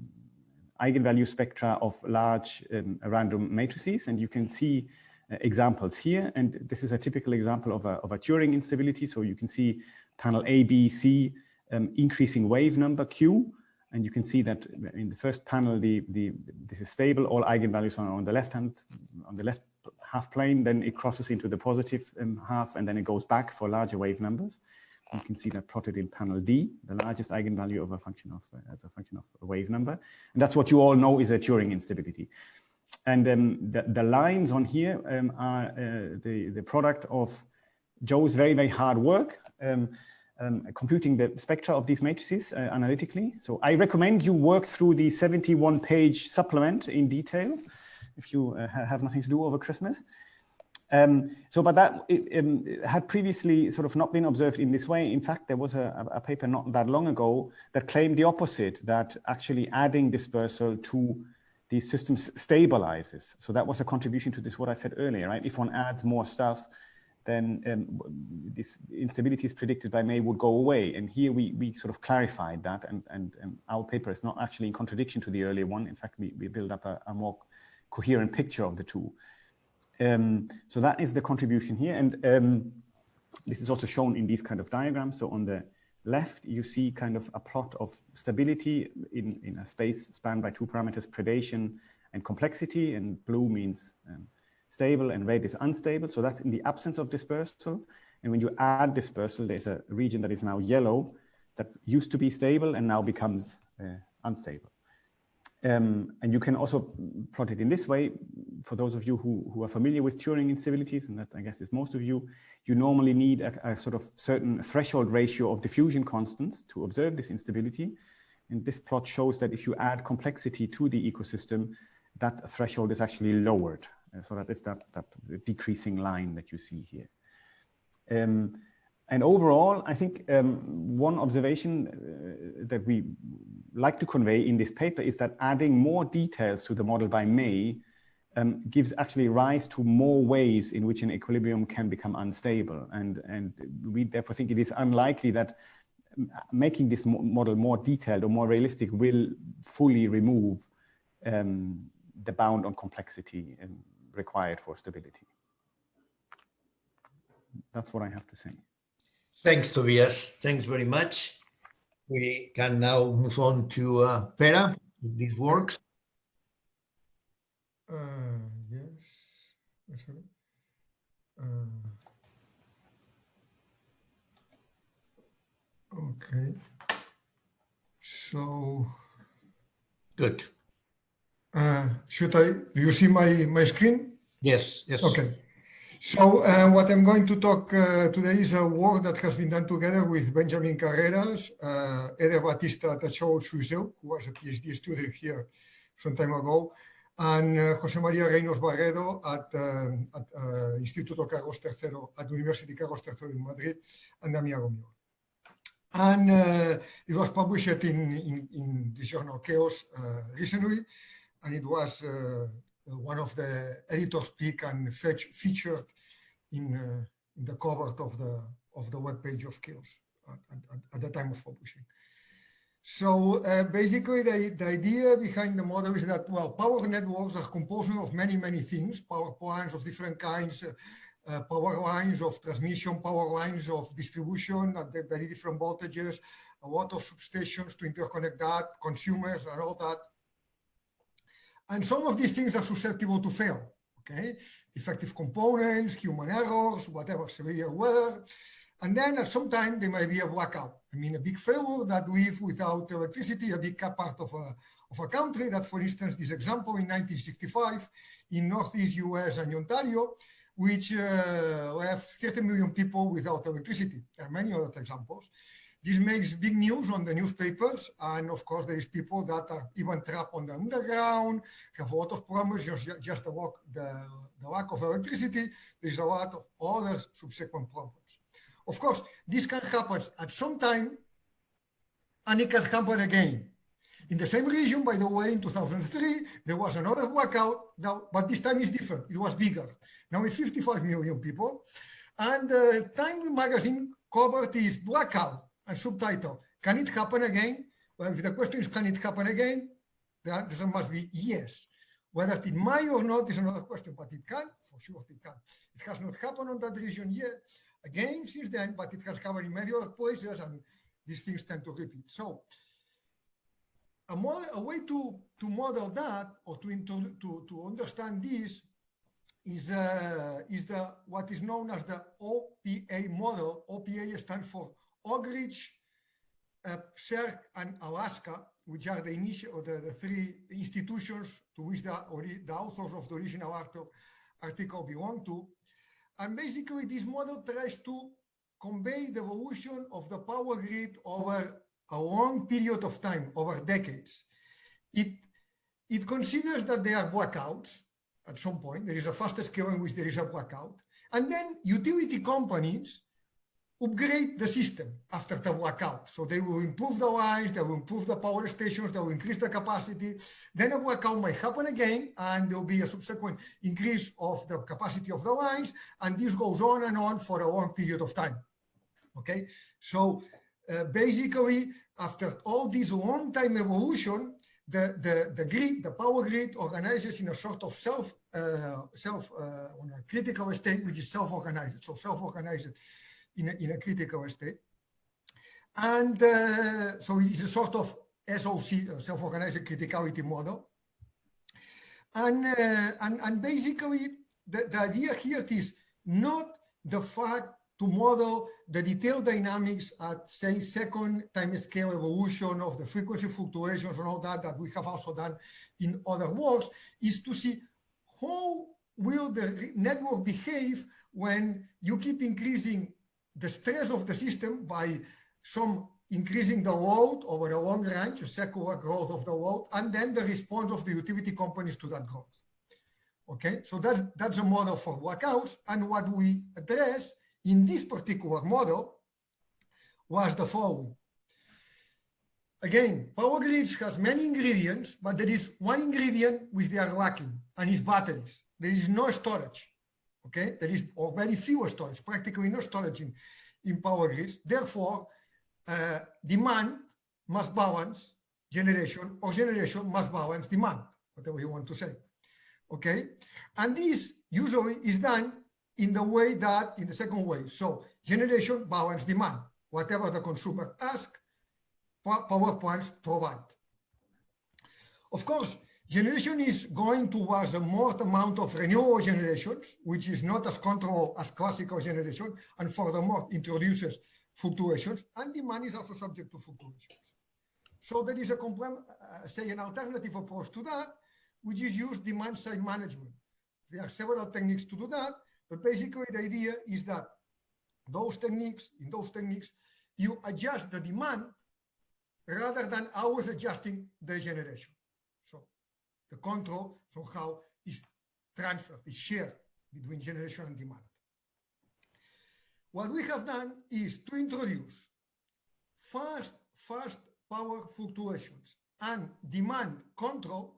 eigenvalue spectra of large um, random matrices, and you can see uh, examples here. And this is a typical example of a, of a Turing instability. So you can see panel A, B, C, um, increasing wave number Q, and you can see that in the first panel, the, the, this is stable, all eigenvalues are on the left hand, on the left half plane, then it crosses into the positive um, half, and then it goes back for larger wave numbers. You can see that plotted in panel D, the largest eigenvalue of a function of, uh, as a function of a wave number. And that's what you all know is a Turing instability. And um, the, the lines on here um, are uh, the, the product of Joe's very, very hard work. Um, um, computing the spectra of these matrices uh, analytically. So I recommend you work through the 71 page supplement in detail if you uh, have nothing to do over Christmas. Um, so, but that it, um, had previously sort of not been observed in this way. In fact, there was a, a, paper not that long ago that claimed the opposite, that actually adding dispersal to these systems stabilizes. So that was a contribution to this, what I said earlier, right? If one adds more stuff, then um, this instability is predicted by May would go away. And here we, we sort of clarified that and, and, and our paper is not actually in contradiction to the earlier one. In fact, we, we build up a, a more coherent picture of the two. Um, so that is the contribution here. And um, this is also shown in these kind of diagrams. So on the left, you see kind of a plot of stability in, in a space spanned by two parameters, predation and complexity. And blue means um, stable and red is unstable. So that's in the absence of dispersal. And when you add dispersal, there's a region that is now yellow that used to be stable and now becomes uh, unstable. Um, and you can also plot it in this way. For those of you who, who are familiar with Turing instabilities, and that I guess is most of you, you normally need a, a sort of certain threshold ratio of diffusion constants to observe this instability. And this plot shows that if you add complexity to the ecosystem, that threshold is actually lowered. Uh, so that is that, that decreasing line that you see here. Um, and overall, I think um, one observation uh, that we like to convey in this paper is that adding more details to the model by May um, gives actually rise to more ways in which an equilibrium can become unstable. And, and we therefore think it is unlikely that um, making this model more detailed or more realistic will fully remove um, the bound on complexity required for stability. That's what I have to say. Thanks, Tobias. Thanks very much. We can now move on to uh, Pere, this works. Uh, yes. Uh, okay. So. Good. Uh, should I, do you see my, my screen? Yes, yes. Okay. So uh, what I'm going to talk uh, today is a work that has been done together with Benjamin Carreras, uh, Eder Batista Tchawou Tchuisseu, who was a PhD student here some time ago, and uh, Jose Maria Reynolds Barredo at, uh, at uh, Instituto Carlos III, at University Carlos III in Madrid, and Damià Gomila. And uh, it was published in, in, in the journal Chaos uh, recently, and it was one of the editors pick and fetch, featured in, uh, in the cover of the of the web page of Chaos at, at, at the time of publishing. So uh, basically the, the idea behind the model is that, well, power networks are composed of many, many things, power plants of different kinds, uh, uh, power lines of transmission, power lines of distribution at very different voltages, a lot of substations to interconnect that, consumers and all that. And some of these things are susceptible to fail, okay? Defective components, human errors, whatever, severe weather. And then at some time there might be a blackout. I mean, a big failure that leaves without electricity, a big part of a, of a country that, for instance, this example in 1965 in Northeast US and Ontario, which uh, left 30 million people without electricity. There are many other examples. This makes big news on the newspapers. And of course, there is people that are even trapped on the underground, have a lot of problems, just, just the, lack, the, the lack of electricity. There's a lot of other subsequent problems. Of course, this can happen at some time and it can happen again. In the same region, by the way, in 2003, there was another blackout, now, but this time is different. It was bigger. Now it's 55 million people. And uh, Time magazine covered this blackout and subtitle, can it happen again? Well, if the question is, can it happen again? The answer must be yes. Whether it may or not is another question, but it can, for sure it can. It has not happened on that region yet, again since then, but it has happened in many other places and these things tend to repeat. So a, model, a way to, to model that or to, to, to, to understand this is, uh, is the what is known as the OPA model. OPA stands for Oak Ridge, uh, PSERC, and Alaska, which are the initial the, the three institutions to which the, the authors of the original article, article belong to. And basically, this model tries to convey the evolution of the power grid over a long period of time, over decades. It, it considers that there are blackouts at some point. There is a fast scale in which there is a blackout. And then utility companies upgrade the system after the blackout. So they will improve the lines, they will improve the power stations, they will increase the capacity. Then a blackout might happen again, and there will be a subsequent increase of the capacity of the lines, and this goes on and on for a long period of time. Okay, so uh, basically, after all this long time evolution, the, the, the grid, the power grid organizes in a sort of self, uh, self uh, on a critical state, which is self-organized. So self-organized in a, in a critical state. And uh, so it is a sort of SOC, self-organized criticality model. And, uh, and, and basically, the, the idea here is not the fact to model the detailed dynamics at, say, second time scale evolution of the frequency fluctuations and all that, that we have also done in other works, is to see how will the network behave when you keep increasing the stress of the system by some increasing the load over a long range, a secular growth of the load, and then the response of the utility companies to that growth. Okay, so that's, that's a model for blackouts. And what we address in this particular model was the following. Again, power grids has many ingredients, but there is one ingredient which they are lacking, and is batteries. There is no storage. Okay, there is very few storage, practically no storage in, in power grids. Therefore, uh, demand must balance generation, or generation must balance demand, whatever you want to say. Okay, and this usually is done in the way that, in the second way. So generation balance demand, whatever the consumer ask, power plants provide. Of course, Generation is going towards a more amount of renewable generations, which is not as controlled as classical generation, and furthermore introduces fluctuations, and demand is also subject to fluctuations. So there is a, uh, say, an alternative approach to that, which is use demand side management. There are several techniques to do that, but basically the idea is that those techniques, in those techniques, you adjust the demand rather than always adjusting the generation the control somehow is transferred, is shared between generation and demand. What we have done is to introduce fast, fast power fluctuations and demand control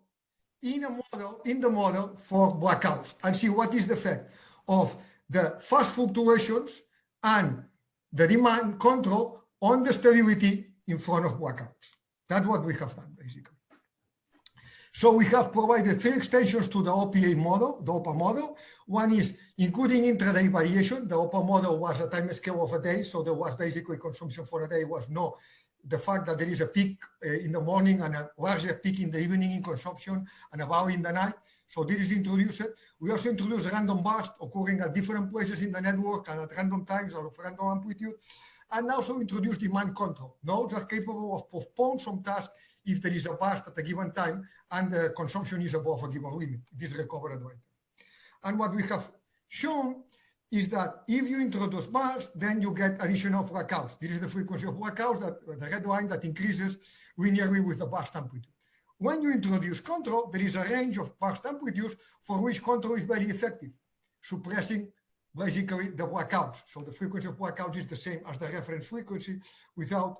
in a model, in the model for blackouts and see what is the effect of the fast fluctuations and the demand control on the stability in front of blackouts. That's what we have done, basically. So we have provided three extensions to the OPA model, the OPA model. One is including intraday variation. The OPA model was a time scale of a day, so there was basically consumption for a day was no. The fact that there is a peak uh, in the morning and a larger peak in the evening in consumption and a valley in the night. So this is introduced. We also introduce random bursts occurring at different places in the network and at random times or of random amplitude. And also introduce demand control. Nodes are capable of postpone some tasks if there is a burst at a given time and the consumption is above a given limit. this recovered later. And what we have shown is that if you introduce bursts, then you get additional blackouts. This is the frequency of blackouts, that, the red line that increases linearly with the burst amplitude. When you introduce control, there is a range of burst amplitudes for which control is very effective, suppressing basically the blackouts. So the frequency of blackouts is the same as the reference frequency without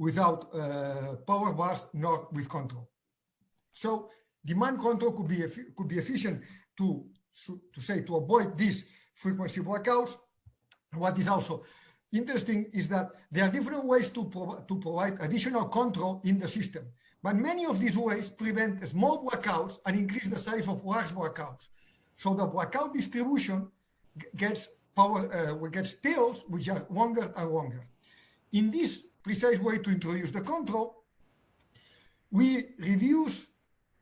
without uh, power bars nor with control. So demand control could be could be efficient to to say to avoid these frequency blackouts. What is also interesting is that there are different ways to, pro to provide additional control in the system. But many of these ways prevent small blackouts and increase the size of large blackouts. So the blackout distribution gets power, uh, gets tails which are longer and longer. In this precise way to introduce the control, we reduce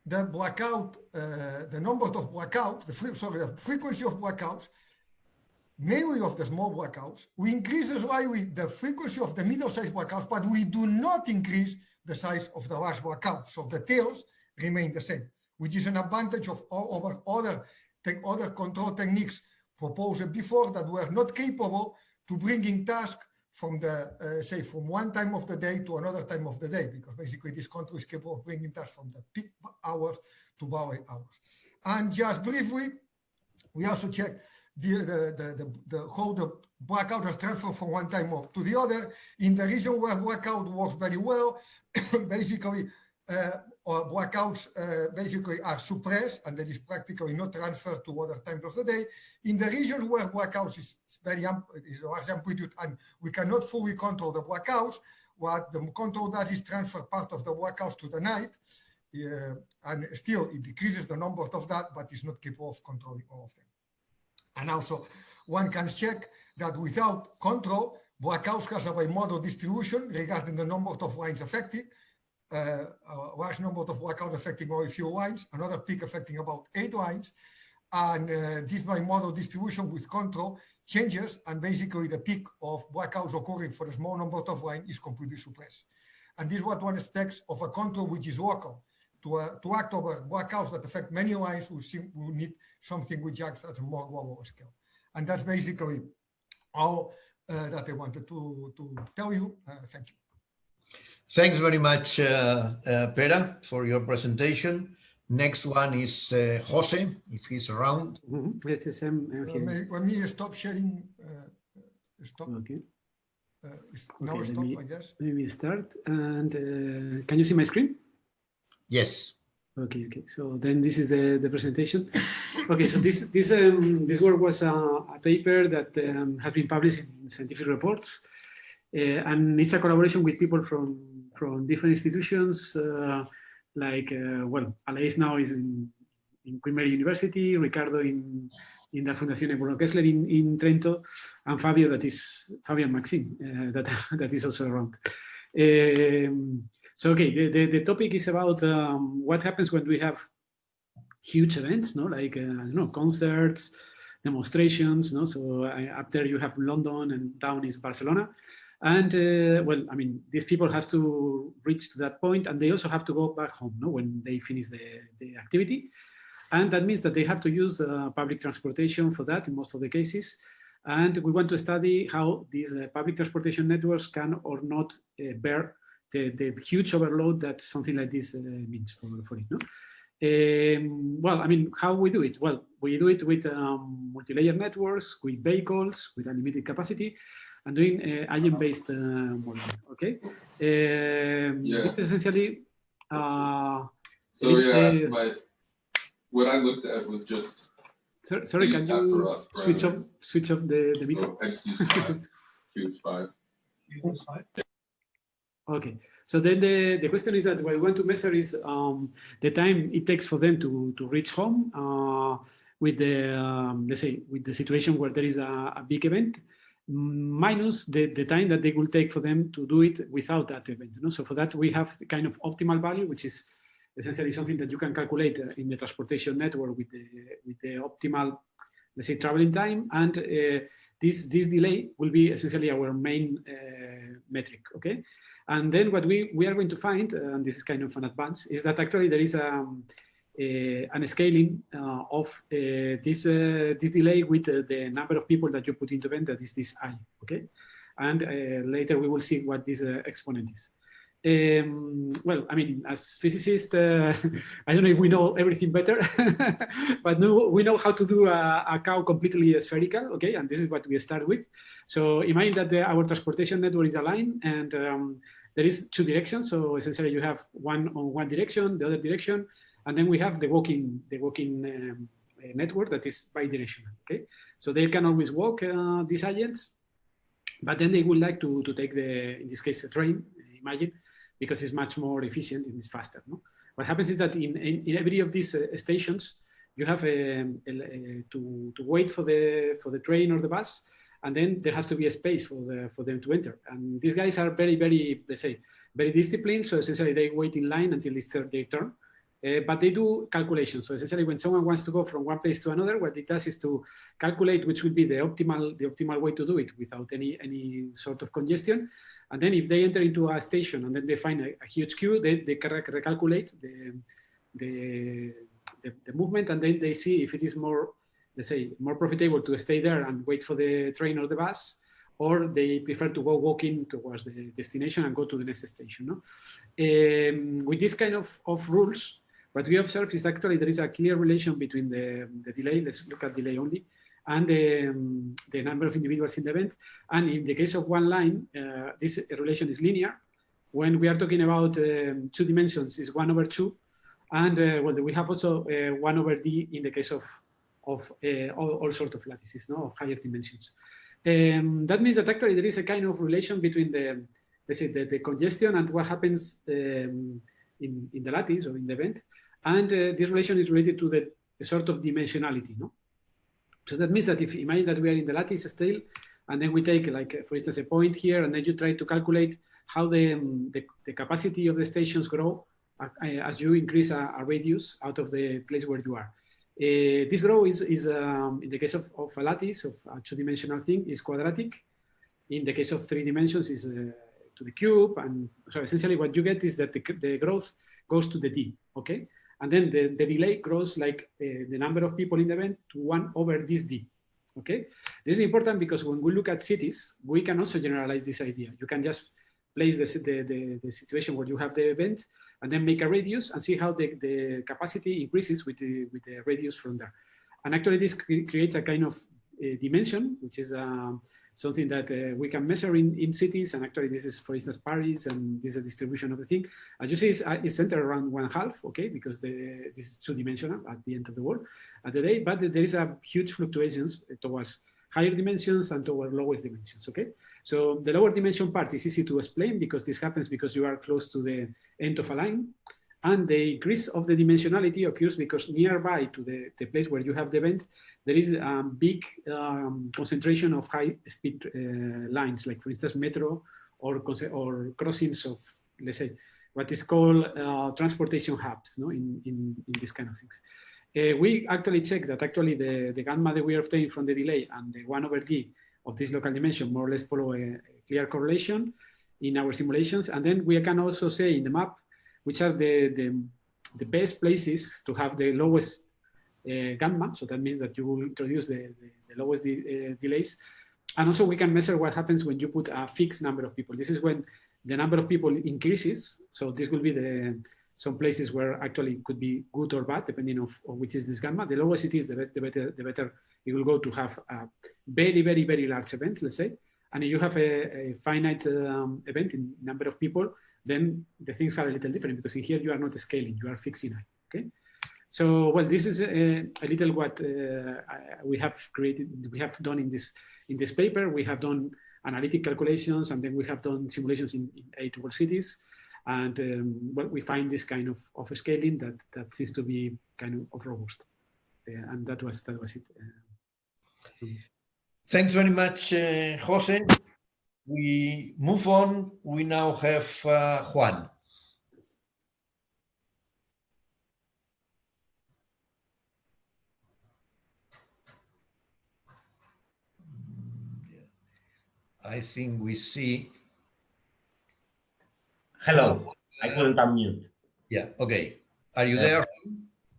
the blackout, uh, the number of blackouts, the sorry, the frequency of blackouts, mainly of the small blackouts. We increase slightly the frequency of the middle-sized blackouts, but we do not increase the size of the large blackouts. So the tails remain the same, which is an advantage of over other, other control techniques proposed before that were not capable to bringing tasks from the, uh, say, from one time of the day to another time of the day, because basically this country is capable of bringing that from the peak hours to valley hours. And just briefly, we also check the, the, the, the, how the blackout is transferred from one time to the other. In the region where blackout works very well, [coughs] basically uh, blackouts uh, basically are suppressed and there is practically no transfer to other times of the day. In the region where blackouts is very is large amplitude and we cannot fully control the blackouts, what the control does is transfer part of the blackouts to the night, uh, and still it decreases the number of that, but it's not capable of controlling all of them. And also, one can check that without control, blackouts has a bimodal distribution regarding the number of lines affected, uh, a large number of blackouts affecting only a few lines, another peak affecting about eight lines. And uh, this model distribution with control changes and basically the peak of blackouts occurring for a small number of lines is completely suppressed. And this is what one expects of a control which is local. To, uh, to act over blackouts that affect many lines, we, we need something which acts at a more global scale. And that's basically all uh, that I wanted to, to tell you. Uh, thank you. Thanks very much, uh, uh, Pere, for your presentation. Next one is uh, Jose, if he's around. Mm -hmm. Yes, yes, I'm, I'm let, me, let me stop sharing. Uh, stop. Okay. Uh, now okay, stop, me, I guess. Let me start. And uh, can you see my screen? Yes. Okay, okay. So then this is the, the presentation. okay, so this this um, this work was a, a paper that um, has been published in scientific reports, and it's a collaboration with people from from different institutions, uh, like, uh, well, Aleix now is in, in Queen Mary University, Ricardo in, in the Fondazione Bruno Kessler in, in Trento, and Fabio, that is, Fabio and Maxime, uh, that, [laughs] that is also around. Um, so, okay, the, the, the, topic is about um, what happens when we have huge events, no, like, uh, I know, concerts, demonstrations, no, so uh, up there you have London and down is Barcelona. And uh, well, I mean, these people have to reach to that point and they also have to go back home no, when they finish the, the activity. And that means that they have to use uh, public transportation for that in most of the cases. And we want to study how these uh, public transportation networks can or not uh, bear the, the huge overload that something like this uh, means for, for it. No? Um, well, I mean, how we do it? Well, we do it with um, multi-layer networks, with vehicles, with unlimited capacity, and doing uh, agent-based uh, modeling. Okay, um, yeah. essentially. Uh, so yeah, my, what I looked at was just. Sorry, sorry can you switch off switch off the the so I just use five. Q's five. Okay. So then the, the question is that what we want to measure is um, the time it takes for them to, to reach home uh, with the, um, let's say, with the situation where there is a, a big event minus the, the time that they will take for them to do it without that event. You know? So for that, we have the kind of optimal value, which is essentially something that you can calculate uh, in the transportation network with the, with the optimal, let's say, traveling time. And uh, this, this delay will be essentially our main uh, metric, okay? And then what we, we are going to find, and this is kind of an advance, is that actually there is a, um, and scaling uh, of uh, this this delay with the number of people that you put into event, that is this i, okay? And later we will see what this exponent is. Um, well, I mean, as physicists, uh, [laughs] I don't know if we know everything better, [laughs] but no, we know how to do a, a, cow completely spherical, okay? And this is what we start with. So imagine that the, our transportation network is aligned and um, there is two directions. So essentially you have one on one direction, the other direction, and then we have the walking, the walking um, uh, network that is bidirectional, okay? So they can always walk uh, these agents, but then they would like to, to take the, in this case, a train, imagine, because it's much more efficient and it's faster, no? What happens is that in, in, in every of these uh, stations, you have um, a, a, to, to wait for the, for the train or the bus, and then there has to be a space for, the, for them to enter. And these guys are very, very, let's say, very disciplined. So essentially they wait in line until it's their, their turn. Uh, but they do calculations. So essentially, when someone wants to go from one place to another, what it does is to calculate which would be the optimal the optimal way to do it without any any sort of congestion. And then if they enter into a station and then they find a, a huge queue, they, they recalculate the, the, the, the movement and then they see if it is more, let's say, more profitable to stay there and wait for the train or the bus, or they prefer to go walking towards the destination and go to the next station. No? Um, with this kind of, of rules, what we observe is actually there is a clear relation between the, the delay, let's look at delay only, and the, um, the number of individuals in the event. And in the case of one line, uh, this relation is linear. When we are talking about um, two dimensions, is one over two. And uh, well, we have also uh, one over d in the case of, of uh, all, all sorts of lattices, no, of higher dimensions. Um, that means that actually there is a kind of relation between the, let's say, the, the congestion and what happens um, in, in the lattice or in the event. And uh, this relation is related to the, the, sort of dimensionality, no? So that means that if imagine that we are in the lattice still, and then we take like, for instance, a point here, and then you try to calculate how the, um, the, the, capacity of the stations grow uh, as you increase a, a, radius out of the place where you are. Uh, this grow is, is um, in the case of, of, a lattice, of a two-dimensional thing, is quadratic. In the case of three dimensions, is uh, to the cube. And so essentially what you get is that the, the growth goes to the d, okay? And then the, the delay grows like uh, the number of people in the event to one over this d, okay? This is important because when we look at cities, we can also generalize this idea. You can just place the, the, the, the situation where you have the event and then make a radius and see how the, the capacity increases with the, with the radius from there. And actually this creates a kind of uh, dimension, which is um, something that uh, we can measure in, in cities. And actually this is, for instance, Paris, and this is a distribution of the thing. As you see, it's, uh, it's centered around one half, okay, because the, this is two-dimensional at the end of the world, at the day, but there is a huge fluctuations towards higher dimensions and toward lowest dimensions, okay? So the lower dimension part is easy to explain because this happens because you are close to the end of a line. And the increase of the dimensionality occurs because nearby to the, the place where you have the event, there is a big um, concentration of high speed uh, lines, like for instance, metro or, or crossings of, let's say, what is called uh, transportation hubs no, in, in, in these kind of things. Uh, we actually check that actually the, the gamma that we are obtaining from the delay and the 1 over d of this local dimension more or less follow a, clear correlation in our simulations. And then we can also say in the map which are the, the, the best places to have the lowest gamma. So that means that you will introduce the, the, the lowest de uh, delays. And also we can measure what happens when you put a fixed number of people. This is when the number of people increases. So this will be the some places where actually it could be good or bad, depending of, of which is this gamma. The lower it is, the, the, better, the better it will go to have a very, very, very large event, let's say. And if you have a, a finite um, event in number of people, then the things are a little different because in here you are not scaling, you are fixing it, okay? So, well, this is a, a little what uh, we have created, we have done in this in this paper. We have done analytic calculations and then we have done simulations in, in eight world cities. And um, well, we find this kind of, of scaling that, that seems to be kind of, robust. Uh, and that was, that was it. Uh, Thanks very much, uh, Jose. We move on. We now have uh, Juan. I think we see. Hello, I couldn't unmute. Yeah, okay. Are you there?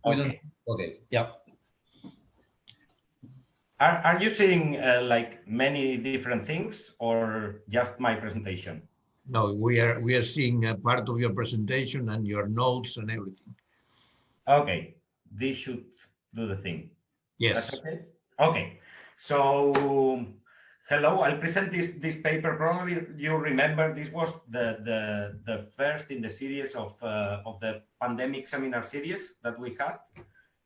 Okay. okay, yeah. Are, are you seeing uh, like many different things or just my presentation? No, we are we are seeing a part of your presentation and your notes and everything. Okay, this should do the thing. Yes. That's okay. Okay, so hello, I'll present this, this paper. Probably you remember this was the, the, the first in the series of, uh, of the pandemic seminar series that we had.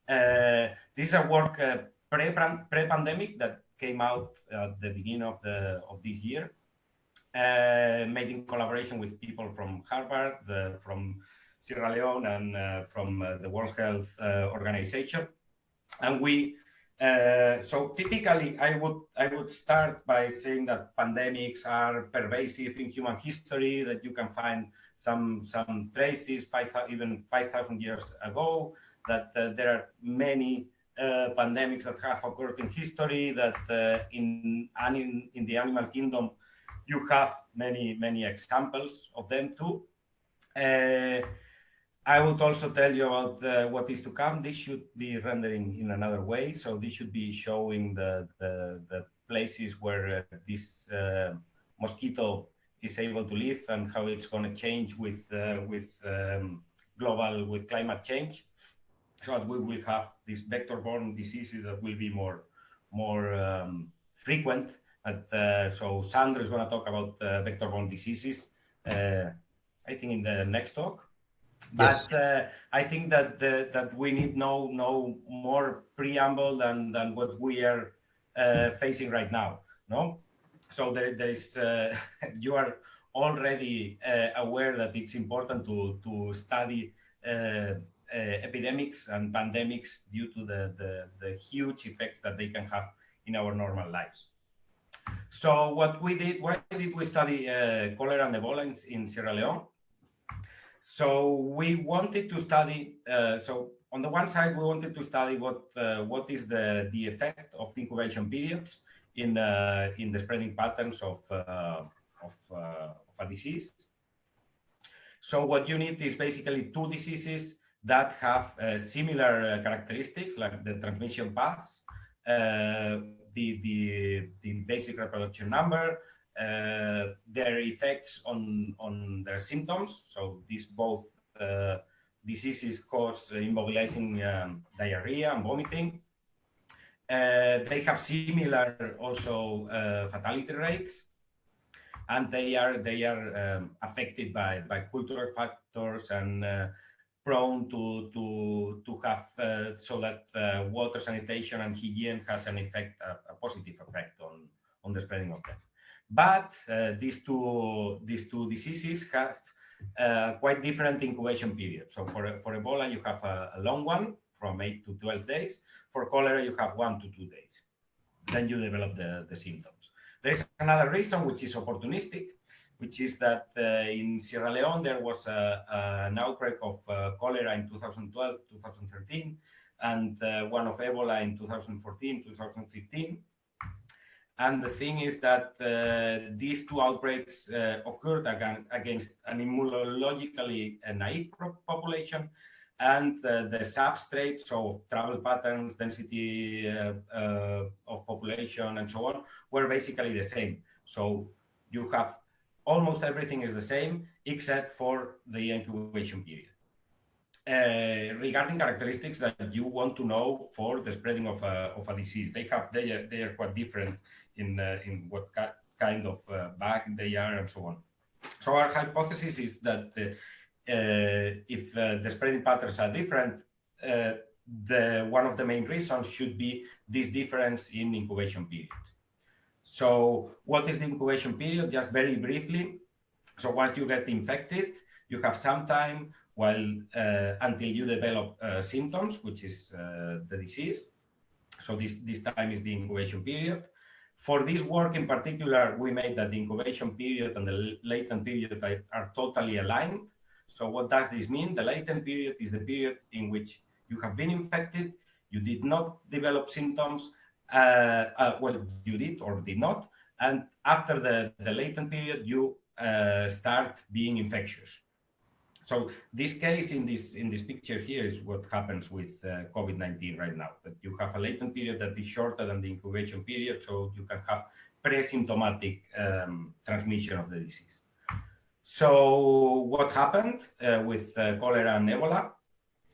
Uh, this is a work uh, pre-pandemic that came out at the beginning of, the, of this year, uh, made in collaboration with people from Harvard, the, from Sierra Leone, and uh, from uh, the World Health Organization. And we uh, so typically, I would I would start by saying that pandemics are pervasive in human history. That you can find some some traces five even five thousand years ago. That uh, there are many uh, pandemics that have occurred in history. That uh, in, in in the animal kingdom, you have many many examples of them too. Uh, I would also tell you about uh, what is to come. This should be rendering in another way. So this should be showing the, the, the places where uh, this uh, mosquito is able to live and how it's going to change with, uh, with um, global, with climate change. So that we will have these vector-borne diseases that will be more, more um, frequent. Uh, so Sandro is going to talk about uh, vector-borne diseases, I think in the next talk. But uh, I think that the, that we need no no more preamble than than what we are uh, facing right now. No, so there there is uh, [laughs] you are already uh, aware that it's important to to study uh, uh, epidemics and pandemics due to the, the the huge effects that they can have in our normal lives. So what we did, why did we study cholera and Ebola in Sierra Leone? So we wanted to study, uh, so on the one side, we wanted to study what uh, what is the, the effect of the incubation periods in, uh, in the spreading patterns of, uh, of, uh, of, a disease. So what you need is basically two diseases that have uh, similar characteristics, like the transmission paths, the, the, the basic reproduction number, uh, their effects on, on their symptoms. So these both uh, diseases cause immobilizing um, diarrhea and vomiting. Uh, they have similar also uh, fatality rates, and they are they are um, affected by by cultural factors and uh, prone to to to have uh, so that water sanitation and hygiene has an effect a, a positive effect on on the spreading of them. But uh, these two these two diseases have uh, quite different incubation periods. So for for Ebola, you have a, a, long one from eight to twelve days. For cholera, you have one to two days. Then you develop the, the symptoms. There is another reason, which is opportunistic, which is that uh, in Sierra Leone there was a, a, an outbreak of uh, cholera in 2012, 2013, and uh, one of Ebola in 2014, 2015. And the thing is that uh, these two outbreaks uh, occurred against an immunologically uh, naive population and uh, the substrates of travel patterns, density uh, uh, of population and so on were basically the same. So you have almost everything is the same except for the incubation period. regarding characteristics that you want to know for the spreading of a, of a disease, they have they are, they are quite different in, uh, in what kind of uh, bag they are and so on. So our hypothesis is that uh, if the spreading patterns are different, the one of the main reasons should be this difference in incubation period. So what is the incubation period? Just very briefly. So once you get infected, you have some time while uh, until you develop uh, symptoms, which is uh, the disease. So this, this time is the incubation period. For this work in particular, we made that the incubation period and the latent period are totally aligned. So what does this mean? The latent period is the period in which you have been infected, you did not develop symptoms, uh, uh, well, you did or did not, and after the, the latent period, you uh, start being infectious. So this case in this in this picture here is what happens with uh, COVID-19 right now, that you have a latent period that is shorter than the incubation period, so you can have pre-symptomatic um, transmission of the disease. So what happened uh, with uh, cholera and Ebola?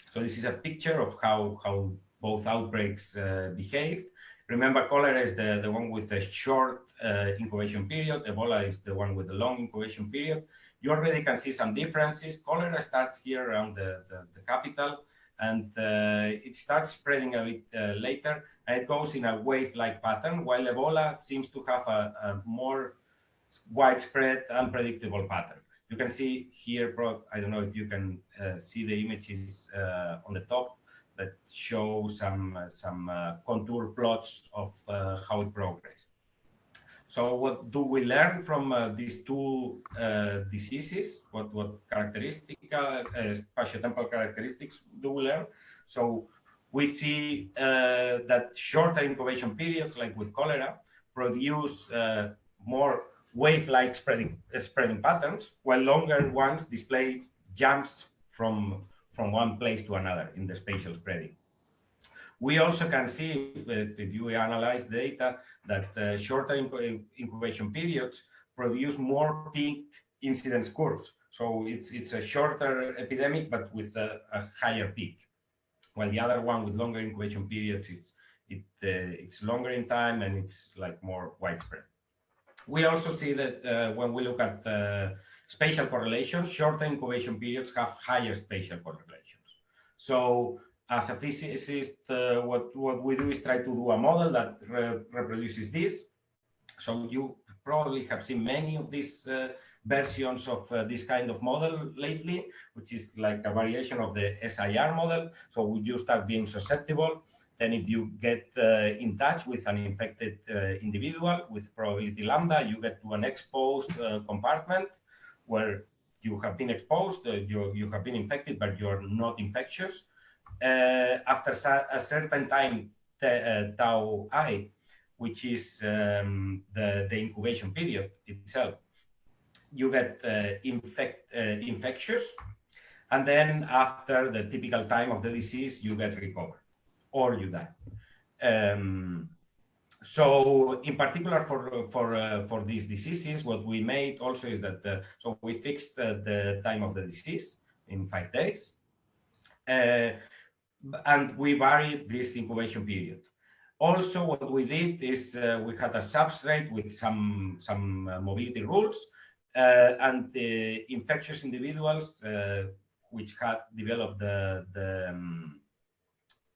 So this is a picture of how, how both outbreaks uh, behaved. Remember, cholera is the, the one with the short uh, incubation period. Ebola is the one with the long incubation period. You already can see some differences. Cholera starts here around the, the, the capital and uh, it starts spreading a bit uh, later and it goes in a wave-like pattern, while Ebola seems to have a, a more widespread, unpredictable pattern. You can see here, I don't know if you can uh, see the images uh, on the top that show some, uh, some uh, contour plots of how it progressed. So what do we learn from uh, these two uh, diseases? What, what characteristic, uh, spatiotemporal characteristics do we learn? So we see uh, that shorter incubation periods, like with cholera, produce more wave-like spreading, spreading patterns, while longer ones display jumps from, from one place to another in the spatial spreading. We also can see, if, if you analyze data, that uh, shorter incubation periods produce more peaked incidence curves. So it's, it's a shorter epidemic, but with a, a higher peak. While the other one with longer incubation periods, it's, it, uh, it's longer in time and it's like more widespread. We also see that uh, when we look at uh, spatial correlations, shorter incubation periods have higher spatial correlations. So as a physicist, uh, what, what we do is try to do a model that re reproduces this. So you probably have seen many of these uh, versions of uh, this kind of model lately, which is like a variation of the SIR model. So you start being susceptible then if you get uh, in touch with an infected uh, individual with probability lambda, you get to an exposed uh, compartment where you have been exposed, you, you have been infected, but you're not infectious. Uh, after a certain time, uh, tau i, which is um, the, the incubation period itself, you get infect, infectious. And then after the typical time of the disease, you get recovered or you die. Um, so in particular for for uh, for these diseases, what we made also is that uh, so we fixed uh, the time of the disease in five days, uh, and we varied this incubation period. Also, what we did is uh, we had a substrate with some some uh, mobility rules, and the infectious individuals which had developed the the um,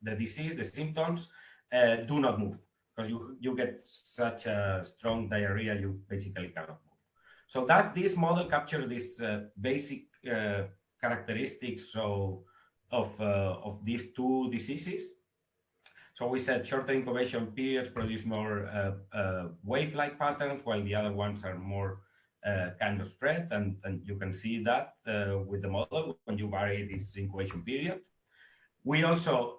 the disease, the symptoms, uh, do not move because you, you get such a strong diarrhea, you basically cannot move. So does this model capture these uh, basic uh, characteristics of, of, uh, of these two diseases? So we said shorter incubation periods produce more uh, uh, wave-like patterns, while the other ones are more kind of spread. And, and you can see that with the model when you vary this incubation period. We also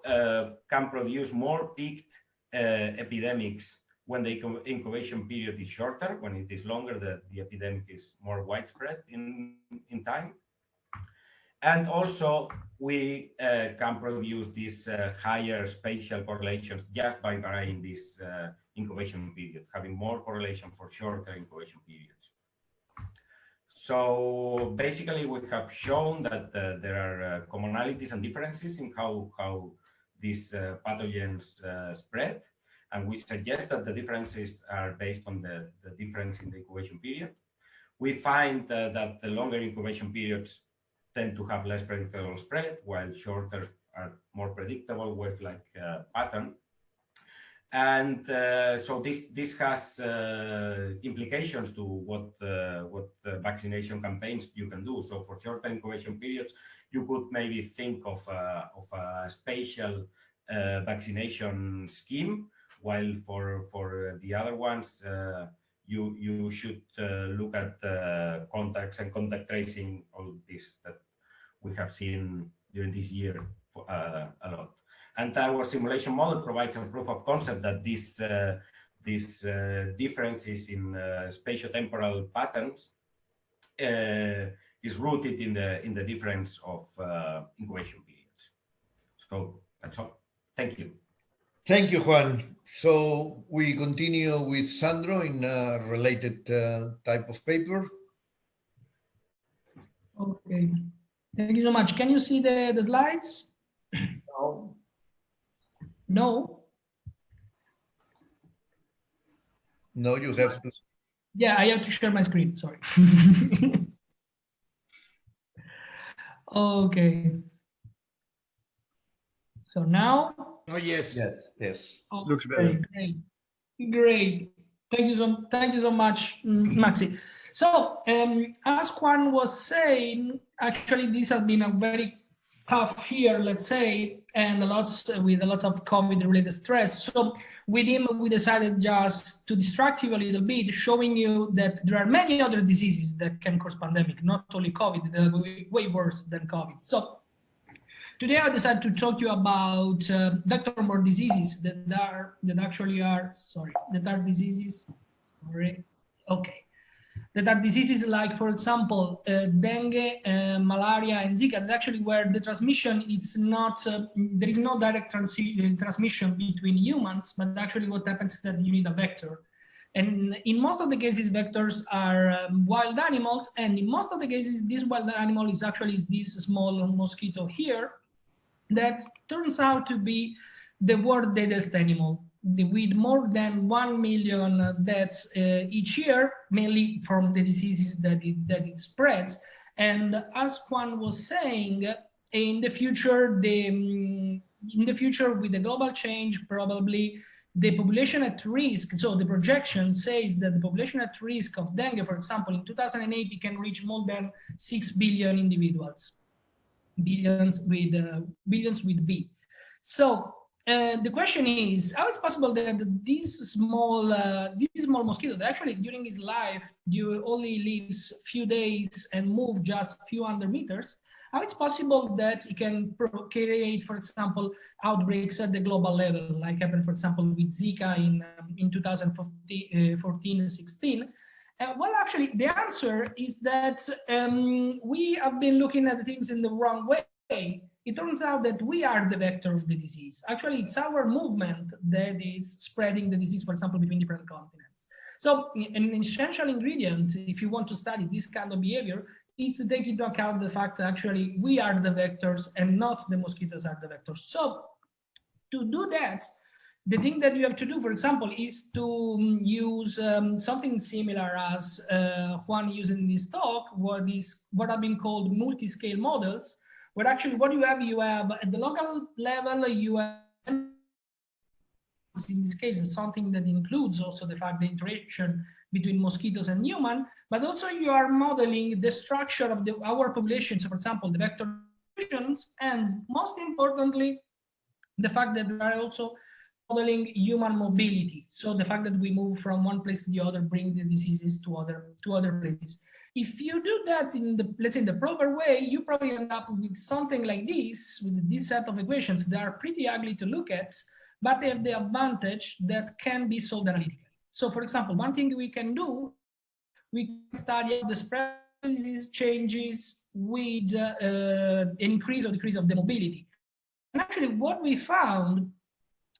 can produce more peaked epidemics when the incubation period is shorter. When it is longer, the, the epidemic is more widespread in, in time. And also, we uh, can produce these uh, higher spatial correlations just by varying this uh, incubation period, having more correlation for shorter incubation periods. So basically, we have shown that uh, there are uh, commonalities and differences in how, how these uh, pathogens spread. And we suggest that the differences are based on the, the difference in the incubation period. We find that the longer incubation periods tend to have less predictable spread, while shorter are more predictable with like uh, pattern. And uh, so this this has uh, implications to what uh, what vaccination campaigns you can do. So for shorter incubation periods, you could maybe think of a, of a spatial uh, vaccination scheme, while for for the other ones, uh, you you should uh, look at contacts and contact tracing, all this that we have seen during this year for, a lot. And our simulation model provides a proof of concept that this, uh, this uh, differences in uh, spatiotemporal patterns uh, is rooted in the, in the difference of uh, incubation periods. So that's all. Thank you. Thank you, Juan. So we continue with Sandro in a related uh, type of paper. Okay. Thank you so much. Can you see the, the slides? No. No. No, you have to. Yeah, I have to share my screen, sorry. [laughs] okay. So now? Oh, yes. Yes, yes. Looks better. Great. Great. Thank you so thank you so much, mm, Maxi. So um, as Juan was saying, actually this has been a very tough year, let's say, and lots with a lot of COVID-related stress. So with him, we decided just to distract you a little bit, showing you that there are many other diseases that can cause pandemic, not only COVID, way, way worse than COVID. So today I decided to talk to you about uh, vector-borne diseases that are that actually are sorry that are diseases. Sorry, okay that are diseases like, for example, uh, dengue, uh, malaria, and Zika, actually where the transmission is not, uh, there is no direct trans transmission between humans, but actually what happens is that you need a vector. And in most of the cases, vectors are um, wild animals, and in most of the cases, this wild animal is actually this small mosquito here that turns out to be the world's deadliest animal with more than 1 million deaths uh, each year, mainly from the diseases that it, that it spreads. And as Juan was saying, in the future, the, um, in the future with the global change, probably the population at risk, so the projection says that the population at risk of dengue, for example, in 2080 can reach more than 6 billion individuals, billions with, uh, billions with B. So and the question is, how is possible that this small, uh, this small mosquito, that actually during his life, you only lives few days and move just a few hundred meters, how it's possible that it can create, for example, outbreaks at the global level, like happened, for example, with Zika in, um, in 2014 and 16. Uh, well, actually, the answer is that um, we have been looking at things in the wrong way it turns out that we are the vector of the disease. Actually, it's our movement that is spreading the disease, for example, between different continents. So an essential ingredient, if you want to study this kind of behavior, is to take into account the fact that actually we are the vectors and not the mosquitoes are the vectors. So to do that, the thing that you have to do, for example, is to um, use um, something similar as uh, Juan used in this talk, what is what have been called multi-scale models, where actually what you have, you have at the local level, you have in this case is something that includes also the fact the interaction between mosquitoes and human, but also you are modeling the structure of the, our populations, for example, the vector and most importantly, the fact that we are also modeling human mobility. So the fact that we move from one place to the other, bring the diseases to other to other places. If you do that in the, let's say, the proper way, you probably end up with something like this, with this set of equations that are pretty ugly to look at, but they have the advantage that can be solved analytically. So for example, one thing we can do, we can study the spread changes with uh, an increase or decrease of the mobility. And actually what we found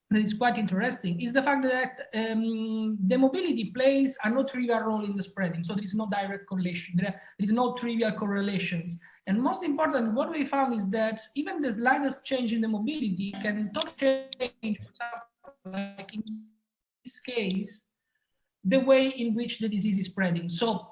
that is quite interesting is the fact that um, the mobility plays a no trivial role in the spreading. So there is no direct correlation. There is no trivial correlations. And most important, what we found is that even the slightest change in the mobility can totally change, like in this case, the way in which the disease is spreading. So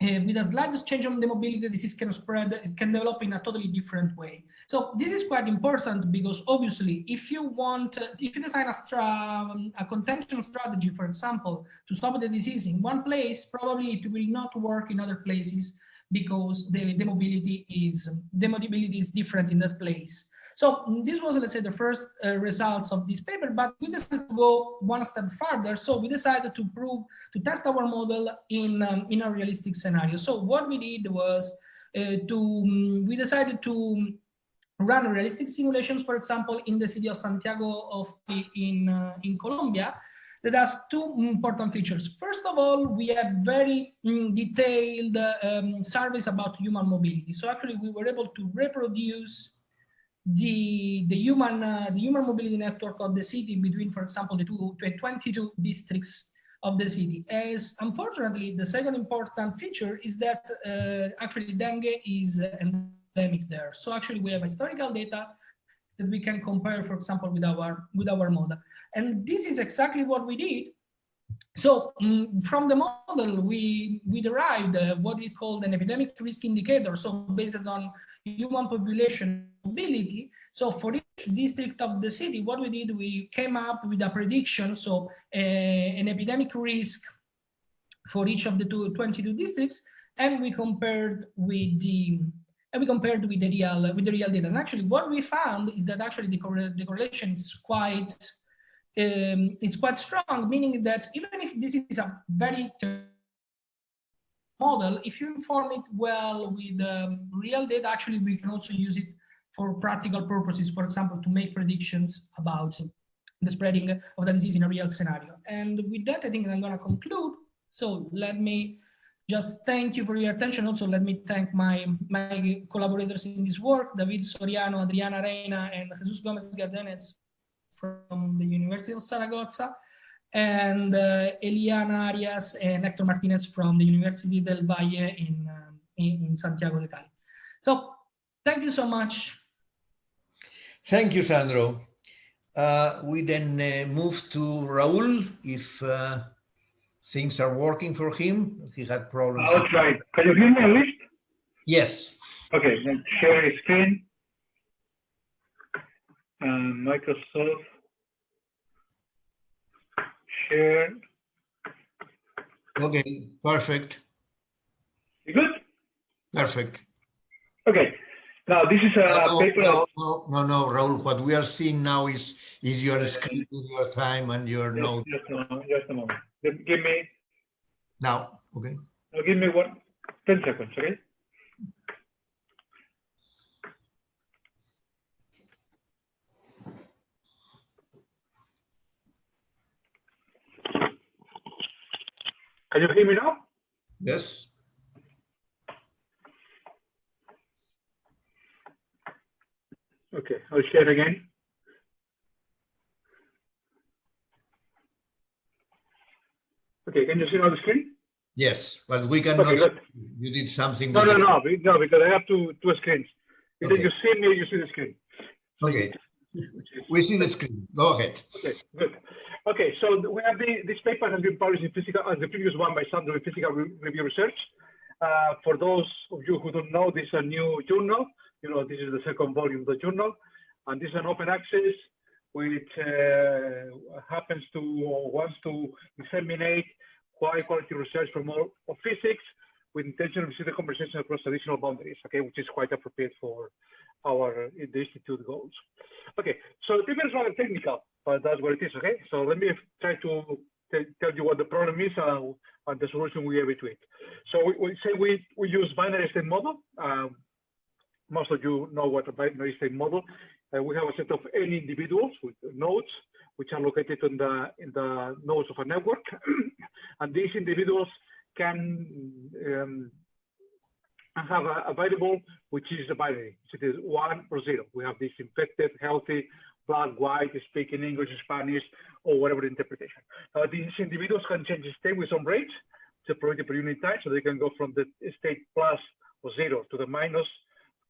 uh, with a slightest change on the mobility, the disease can spread, it can develop in a totally different way. So this is quite important because obviously, if you want, if you design a, um, a contention strategy, for example, to stop the disease in one place, probably it will not work in other places because the, the mobility is the mobility is different in that place. So this was, let's say, the first uh, results of this paper, but we decided to go one step further. So we decided to prove, to test our model in, um, in a realistic scenario. So what we did was uh, to, um, we decided to run realistic simulations, for example, in the city of Santiago of in, uh, in Colombia, that has two important features. First of all, we have very mm, detailed um, surveys about human mobility. So actually we were able to reproduce the the human uh, the human mobility network of the city between, for example, the two 22 districts of the city. As unfortunately, the second important feature is that uh, actually dengue is there. So actually, we have historical data that we can compare, for example, with our with our model. And this is exactly what we did so mm, from the model, we, we derived uh, what we called an epidemic risk indicator. So based on human population mobility. So for each district of the city, what we did, we came up with a prediction. So uh, an epidemic risk for each of the two, 22 districts, and we compared with the and we compared with the real with the real data. And actually, what we found is that actually the, the correlation is quite um, it's quite strong, meaning that even if this is a very model, if you inform it well with um, real data, actually we can also use it for practical purposes, for example, to make predictions about the spreading of the disease in a real scenario. And with that, I think I'm going to conclude. So let me just thank you for your attention. Also, let me thank my, my collaborators in this work, David Soriano, Adriana Reina, and Jesus Gomez Gardenes from the University of Zaragoza, and uh, Eliana Arias and Hector Martinez from the University del Valle in, uh, in, in Santiago de Cali. So thank you so much. Thank you, Sandro. Uh, we then uh, move to Raul if uh, things are working for him. He had problems. I'll try. Can you hear me at least? Yes. Okay, then share screen. And Microsoft share. Okay, perfect. You good? Perfect. Okay. Now this is a no, paper. No, no, no, no, Raul. What we are seeing now is is your screen your time and your Just, note. just a moment. Just a moment. Give give me. Now, okay. Now give me one. Ten seconds. Okay. Can you hear me now? Yes. Okay, I'll share again. Okay, can you see on the screen? Yes, but we cannot. Okay, good. You did something. No, no, no, no, because I have two two screens. Either Okay. you see me you see the screen. Okay. We see the screen. Go ahead. Okay, good. Okay, so we have the, this paper has been published in physical, as the previous one by Sandro in Physical Review Research. Uh, for those of you who don't know, this is a new journal. You know, this is the second volume of the journal, and this is an open access which uh, happens to wants to disseminate high quality research from all of physics with intention to see the conversation across traditional boundaries, okay, which is quite appropriate for our uh, the institute goals. Okay, so the paper is rather technical, but that's what it is, okay? So let me try to tell you what the problem is uh, and the solution we have to it. So we, we say we, we use binary state model. Um, most of you know what a binary state model. Uh, we have a set of n individuals with nodes, which are located in the in the nodes of a network, [clears throat] and these individuals can um, have a, a variable which is a binary. So it is one or zero. We have this infected, healthy, black, white, speaking English, Spanish, or whatever interpretation. Uh, these individuals can change state with some rates, probability per unit time, so they can go from the state plus or zero to the minus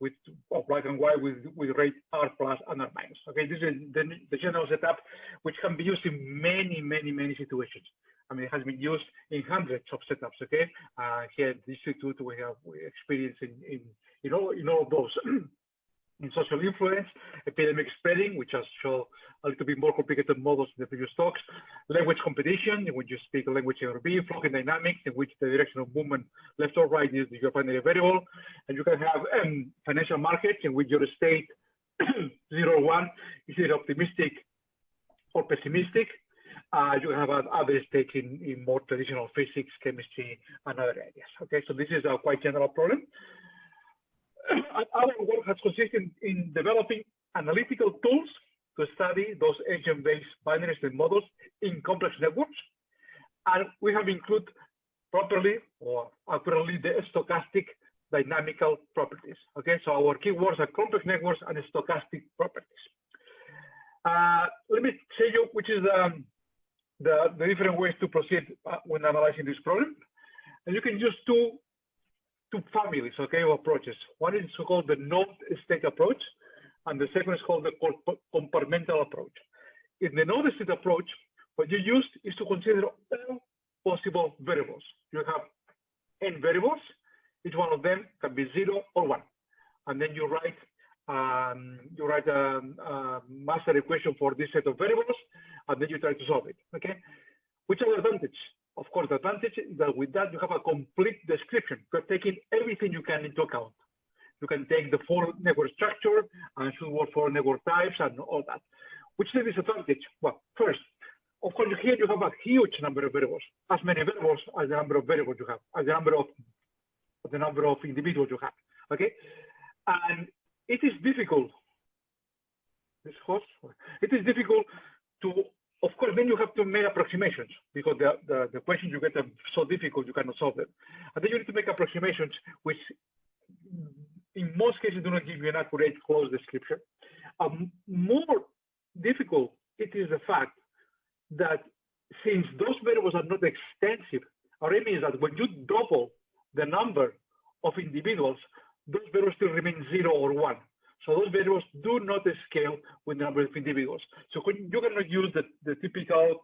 with or black and white with, with rate R plus and R minus. Okay, this is the, the general setup, which can be used in many, many, many situations. I mean, it has been used in hundreds of setups. Okay, uh, here at the institute we have experience in in in all in all of those. [clears throat] in social influence, epidemic spreading, which has shown a little bit more complicated models in the previous talks, language competition, in which you speak a language in RB, flocking dynamics, in which the direction of movement left or right is your binary variable, and you can have um, financial markets in which your state [clears throat] zero one is either optimistic or pessimistic. Uh, you have other states in, in more traditional physics, chemistry, and other areas. Okay, so this is a quite general problem. Our work has consisted in developing analytical tools to study those agent-based binary state models in complex networks. And we have included properly or accurately the stochastic dynamical properties. Okay, so our keywords are complex networks and stochastic properties. Uh, let me show you which is um, the, the different ways to proceed uh, when analyzing this problem. And you can use two two families, okay, of approaches. One is called the node state approach, and the second is called the compartmental approach. In the node state approach, what you use is to consider all possible variables. You have n variables. Each one of them can be zero or one, and then you write um, you write a, a master equation for this set of variables, and then you try to solve it. Okay. Which are the advantage? Of course, the advantage is that with that you have a complete description. You're taking everything you can into account. You can take the full network structure and should work for network types and all that. Which is the disadvantage? Well, first, of course, here you have a huge number of variables, as many variables as the number of variables you have, as the number of the number of individuals you have. Okay, and it is difficult. This host, it is difficult to, of course, then you have to make approximations because the, the, the questions you get are so difficult you cannot solve them. And then you need to make approximations which in most cases do not give you an accurate close description. Um, more difficult it is the fact that since those variables are not extensive, or it means that when you double the number of individuals, those variables still remain zero or one. So those variables do not scale with the number of individuals. So you cannot use the, the typical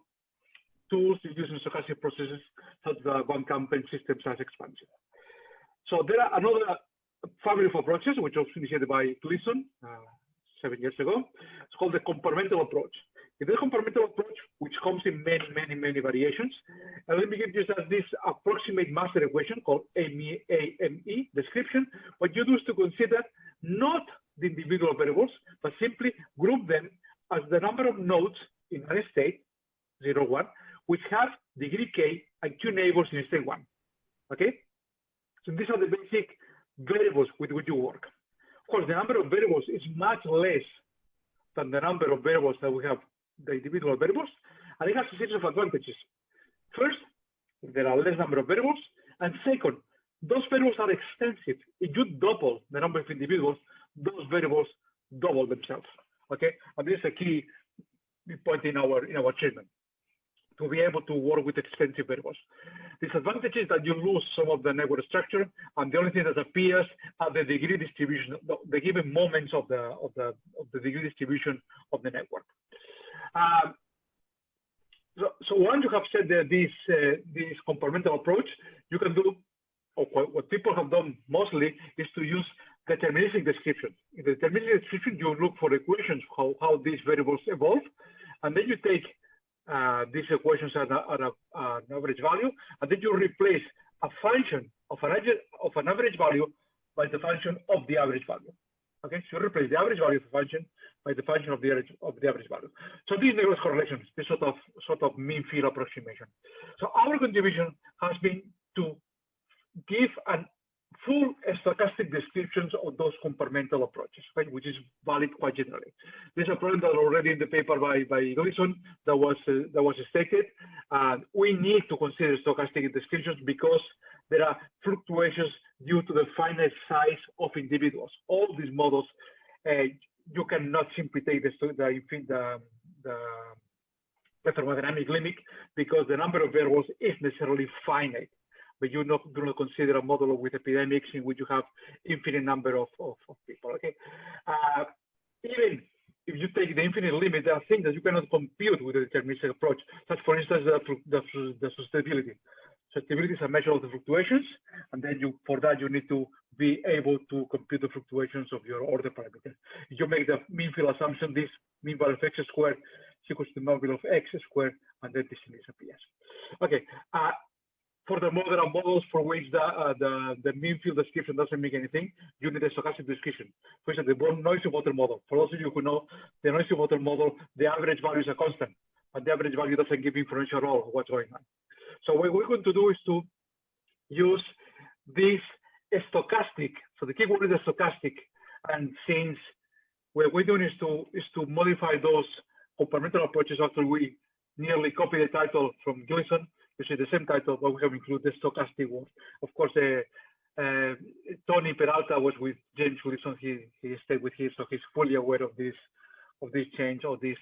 tools you use in stochastic processes such as van Kampen system size expansion. So there are another family of approaches, which was initiated by Gleeson uh, seven years ago. It's called the compartmental approach. It is a compartmental approach, which comes in many, many, many variations. And let me give you just this approximate master equation called AME, AME description. What you do is to consider not the individual variables, but simply group them as the number of nodes in a state, 0, 1, which have degree k and two neighbors in state 1. Okay? So these are the basic variables with which you work. Of course, the number of variables is much less than the number of variables that we have the individual variables, and it has a series of advantages. First, there are less number of variables, and second, those variables are extensive. If you double the number of individuals, those variables double themselves. Okay, and this is a key point in our in our treatment to be able to work with extensive variables. Disadvantage is that you lose some of the network structure, and the only thing that appears are the degree distribution, the, the given moments of the of the of the degree distribution of the network. Um, so, so once you have said that this uh, this compartmental approach, you can do, or what people have done mostly is to use deterministic description. In the deterministic description, you look for equations how how these variables evolve, and then you take uh, these equations at, a, at a, uh, an average value, and then you replace a function of an, of an average value by the function of the average value. Okay, so you replace the average value of the function by the function of the average of the average value. So these network correlations, this sort of sort of mean field approximation. So our contribution has been to give an full stochastic descriptions of those compartmental approaches, right, which is valid quite generally. There's a problem that already in the paper by, by Gleeson that was uh, that was stated. Uh, we need to consider stochastic descriptions because there are fluctuations due to the finite size of individuals. All these models, uh, you cannot simply take the, the, the, the, the thermodynamic limit because the number of variables is necessarily finite but you not, do not consider a model with epidemics in which you have infinite number of, of, of people, okay? Uh, even if you take the infinite limit, there are things that you cannot compute with the deterministic approach, such for instance, the, the, the susceptibility. Susceptibility is a measure of the fluctuations, and then you, for that, you need to be able to compute the fluctuations of your order parameter. If you make the mean field assumption, this mean value of x squared is equal to the mean value of x squared, and then this disappears. Okay, uh, Furthermore, there are models for which the, uh, the, the mean field description doesn't make anything. You need a stochastic description. For instance, the noisy voter model. For those of you who know, the noisy voter model, the average value is a constant, but the average value doesn't give information at all of what's going on. So what we're going to do is to use this stochastic. So the keyword is stochastic. And since what we're doing is to is to modify those compartmental approaches after we nearly copy the title from Gleeson, the same title, but we have included stochastic one. Of course, uh, uh, Tony Peralta was with James Gleeson. He he stayed with him, so he's fully aware of this of this change or this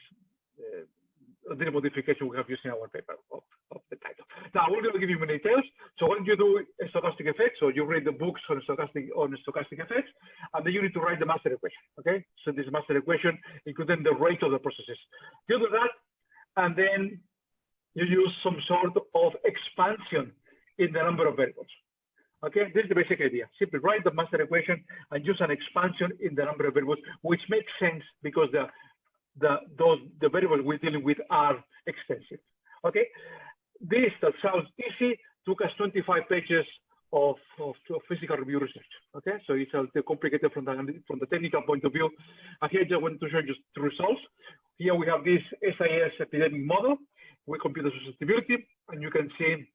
uh, the modification we have used in our paper of, of the title. Now we're going to give you many details. So when you do stochastic effects, so you read the books on stochastic on stochastic effects, and then you need to write the master equation. Okay, so this master equation including the rate of the processes. You do that, and then you use some sort of expansion in the number of variables. Okay, this is the basic idea. Simply write the master equation and use an expansion in the number of variables, which makes sense because the the those the variables we're dealing with are extensive. Okay, this that sounds easy took us 25 pages of, of, of physical review research. Okay, so it's a little complicated from the from the technical point of view. Here I just want to show you the results. Here we have this SIS epidemic model with computer susceptibility, and you can see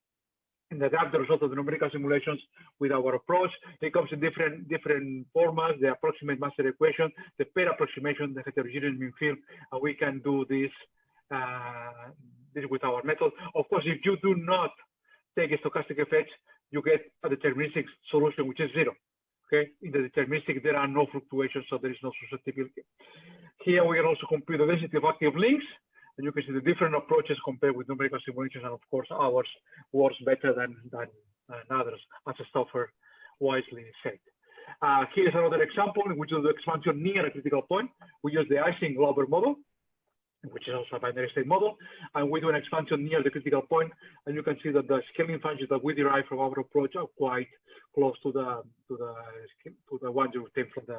in the graph the result of the numerical simulations with our approach. It comes in different different formats, the approximate master equation, the pair approximation, the heterogeneous mean field, and we can do this, uh, this with our method. Of course, if you do not take stochastic effects, you get a deterministic solution, which is zero. Okay, in the deterministic, there are no fluctuations, so there is no susceptibility. Here we can also compute the density of active links, and you can see the different approaches compared with numerical simulations, and of course ours works better than, than, than others, as Stauffer wisely said. Uh, here's another example which the expansion near a critical point. We use the Ising-Glauber model, which is also a binary state model, and we do an expansion near the critical point, and you can see that the scaling functions that we derive from our approach are quite close to the to the to the ones you obtain from the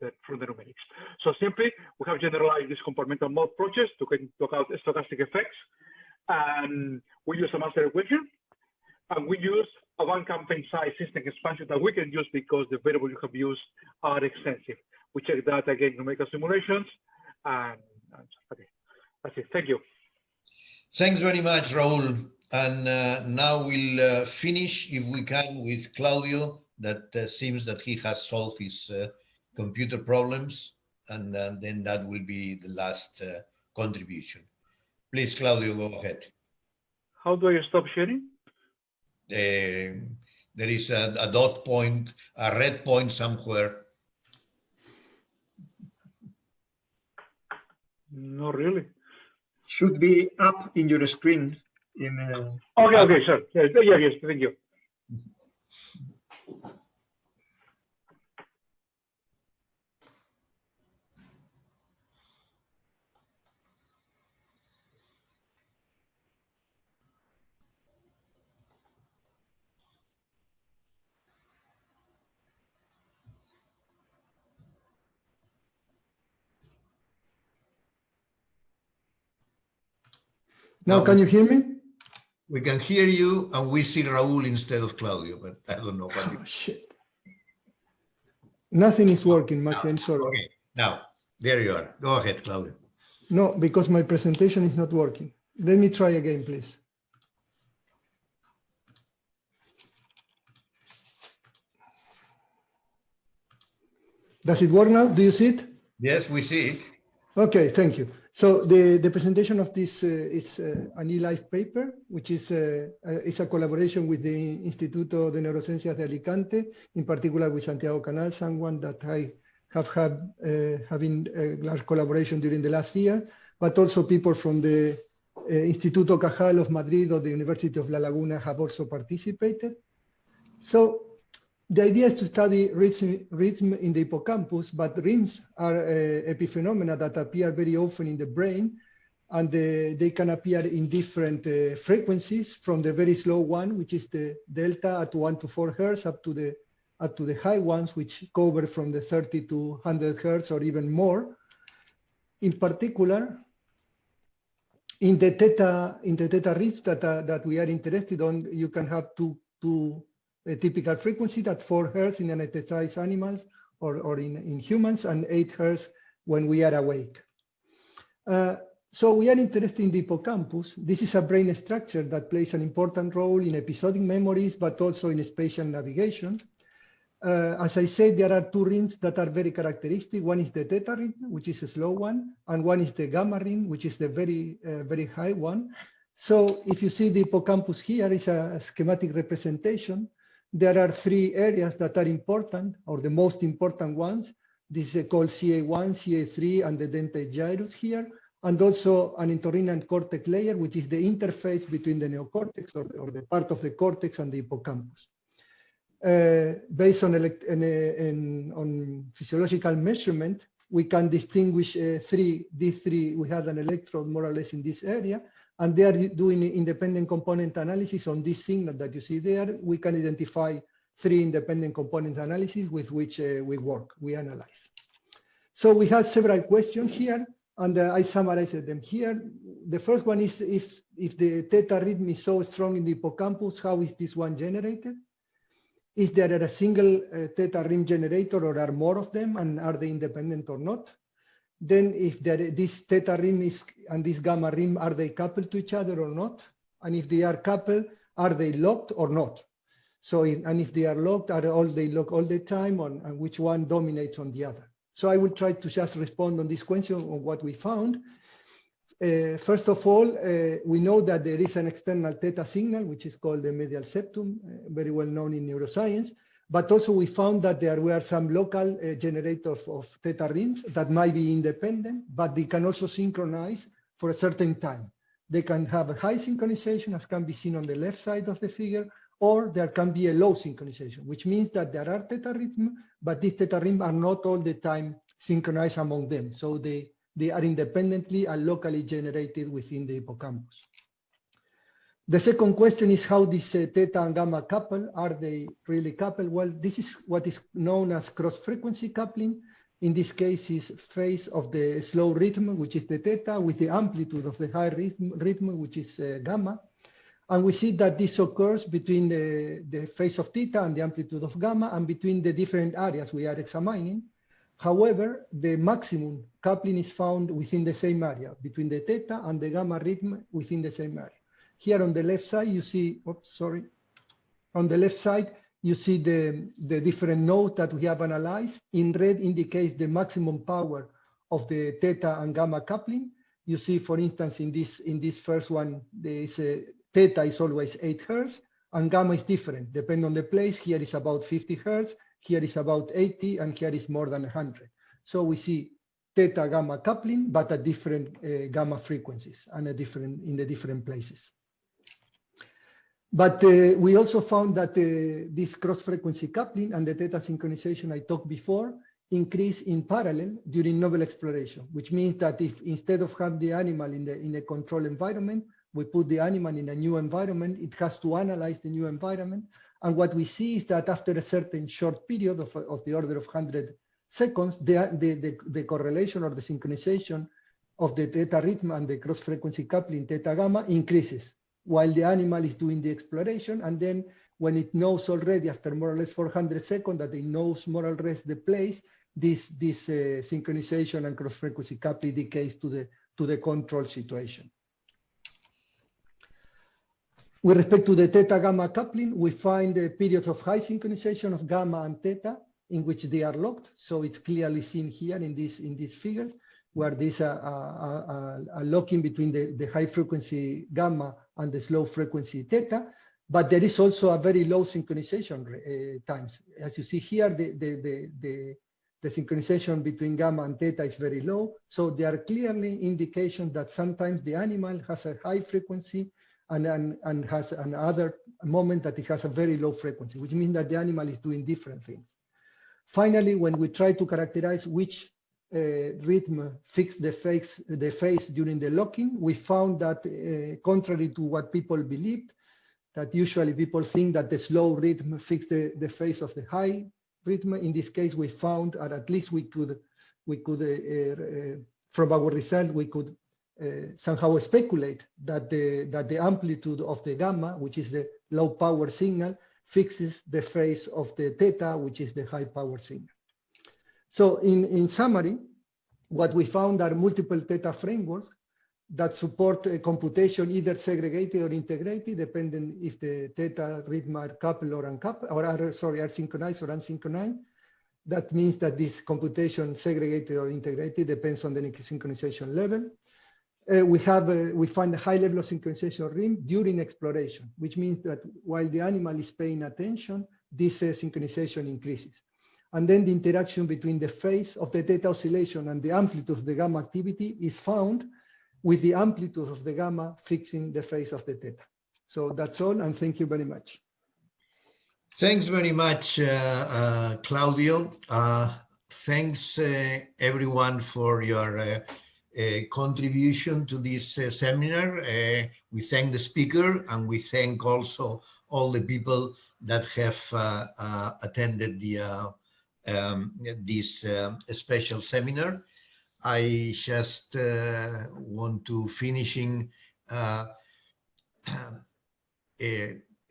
the, the numerics. So simply, we have generalized this compartmental mode approaches to talk out stochastic effects. And we use a master equation. And we use a van Kampen size system expansion that we can use because the variables you have used are extensive. We check that again in numerical simulations. And, and okay, that's it. Thank you. Thanks very much, Raul. And uh, now we'll uh, finish, if we can, with Claudio, that uh, seems that he has solved his uh, computer problems, and uh, then that will be the last uh, contribution. Please, Claudio, go ahead. How do I stop sharing? Uh, there is a, a dot point, a red point somewhere. Not really. Should be up in your screen. In uh... okay, okay, sure. Yes, yes, yes, thank you. Now, can you hear me? We can hear you and we see Raul instead of Claudio, but I don't know what. Oh, shit. Nothing is working, my friend, sorry. Okay, now, there you are. Go ahead, Claudio. No, because my presentation is not working. Let me try again, please. Does it work now? Do you see it? Yes, we see it. Okay, thank you. So the, the presentation of this uh, is uh, an eLife paper, which is, uh, is a collaboration with the Instituto de Neurociencias de Alicante, in particular with Santiago Canal, someone that I have had having a large collaboration during the last year, but also people from the Instituto Cajal of Madrid or the University of La Laguna have also participated. So the idea is to study rhythm, rhythm in the hippocampus, but rhythms are uh, epiphenomena that appear very often in the brain, and uh, they can appear in different uh, frequencies, from the very slow one, which is the delta at one to four hertz, up to the up to the high ones, which cover from the 30 to 100 hertz or even more. In particular, in the theta in the theta rhythms that that we are interested on, you can have two two a typical frequency at 4 hertz in anesthetized animals or, or in, in humans and 8 hertz when we are awake. Uh, so we are interested in the hippocampus. This is a brain structure that plays an important role in episodic memories, but also in spatial navigation. Uh, as I said, there are two rings that are very characteristic. One is the theta ring, which is a slow one, and one is the gamma ring, which is the very, uh, very high one. So if you see the hippocampus here is a schematic representation there are three areas that are important, or the most important ones. This is called CA1, CA3, and the dentate gyrus here, and also an entorhinal cortex layer, which is the interface between the neocortex, or, or the part of the cortex, and the hippocampus. Uh, based on, in, in, on physiological measurement, we can distinguish uh, three, these three, we have an electrode more or less in this area, and they are doing independent component analysis on this signal that you see there. We can identify three independent component analysis with which uh, we work, we analyze. So we have several questions here, and uh, I summarized them here. The first one is if, if the theta rhythm is so strong in the hippocampus, how is this one generated? Is there a single uh, theta rhythm generator or are more of them and are they independent or not? Then if there, this theta rhythm is and this gamma rhythm, are they coupled to each other or not? And if they are coupled, are they locked or not? So, in, and if they are locked, are all they lock all the time on and which one dominates on the other? So I will try to just respond on this question on what we found. Uh, first of all, uh, we know that there is an external theta signal, which is called the medial septum, uh, very well known in neuroscience. But also we found that there were some local uh, generators of theta rhythms that might be independent, but they can also synchronize for a certain time. They can have a high synchronization, as can be seen on the left side of the figure, or there can be a low synchronization, which means that there are theta rhythm, but these theta rhythm are not all the time synchronized among them. So they they are independently and locally generated within the hippocampus. The second question is how these uh, theta and gamma couple, are they really coupled? Well, this is what is known as cross-frequency coupling. In this case is phase of the slow rhythm, which is the theta, with the amplitude of the high rhythm, rhythm which is uh, gamma. And we see that this occurs between the, the phase of theta and the amplitude of gamma and between the different areas we are examining. However, the maximum coupling is found within the same area, between the theta and the gamma rhythm within the same area. Here on the left side, you see, oops, sorry. On the left side, you see the, the different nodes that we have analyzed. In red indicates the maximum power of the theta and gamma coupling. You see, for instance, in this in this first one, there is a theta is always 8 hertz, and gamma is different. Depending on the place, here is about 50 hertz, here is about 80, and here is more than 100. So we see theta gamma coupling, but at different uh, gamma frequencies and a different in the different places. But uh, we also found that uh, this cross-frequency coupling and the theta synchronization I talked before increase in parallel during novel exploration, which means that if instead of having the animal in, the, in a controlled environment, we put the animal in a new environment, it has to analyze the new environment. And what we see is that after a certain short period of, of the order of 100 seconds, the, the, the, the correlation or the synchronization of the theta rhythm and the cross-frequency coupling theta gamma increases while the animal is doing the exploration. And then when it knows already after more or less 400 seconds that it knows more or less the place, this, this uh, synchronization and cross-frequency coupling decays to the, to the control situation. With respect to the theta gamma coupling, we find a period of high synchronization of gamma and theta in which they are locked. So it's clearly seen here in this in these figures where there's a, a, a, a locking between the, the high frequency gamma and the slow frequency theta. But there is also a very low synchronization uh, times. As you see here, the, the, the, the, the synchronization between gamma and theta is very low. So there are clearly indications that sometimes the animal has a high frequency and, and, and has another moment that it has a very low frequency, which means that the animal is doing different things. Finally, when we try to characterize which rhythm fix the phase, the phase during the locking, we found that uh, contrary to what people believed, that usually people think that the slow rhythm fix the, the phase of the high rhythm. In this case, we found, or at least we could, we could uh, uh from our result, we could uh, somehow speculate that the, that the amplitude of the gamma, which is the low power signal, fixes the phase of the theta, which is the high power signal. So in, in summary, what we found are multiple theta frameworks that support a computation either segregated or integrated, depending if the theta rhythm are coupled or uncoupled, or are, sorry, are synchronized or unsynchronized. That means that this computation segregated or integrated depends on the synchronization level. Uh, we have uh, we find a high level of synchronization rim during exploration, which means that while the animal is paying attention, this uh, synchronization increases. And then the interaction between the phase of the theta oscillation and the amplitude of the gamma activity is found with the amplitude of the gamma fixing the phase of the theta. So that's all, and thank you very much. Thanks very much, uh, uh, Claudio. Uh, thanks uh, everyone for your uh, uh, contribution to this seminar. We thank the speaker and we thank also all the people that have attended the um, this um, special seminar. I just uh, want to finishing uh, [clears throat] uh,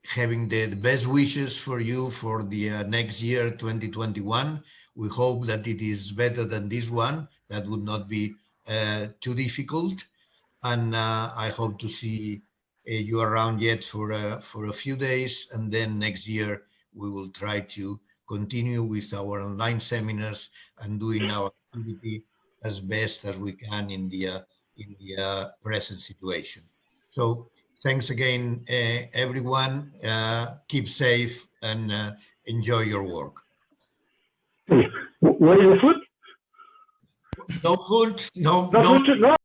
having the, the best wishes for you for the uh, next year 2021 we hope that it is better than this one. That would not be uh, too difficult. And uh, i hope to see uh, you around yet for uh, for a few days. And then next year we will try to continue with our online seminars and doing our activity as best as we can in the uh, in the uh, present situation so thanks again, uh, everyone. Uh, keep safe and uh, enjoy your work. Where is the food? No food, no, No no, food, no.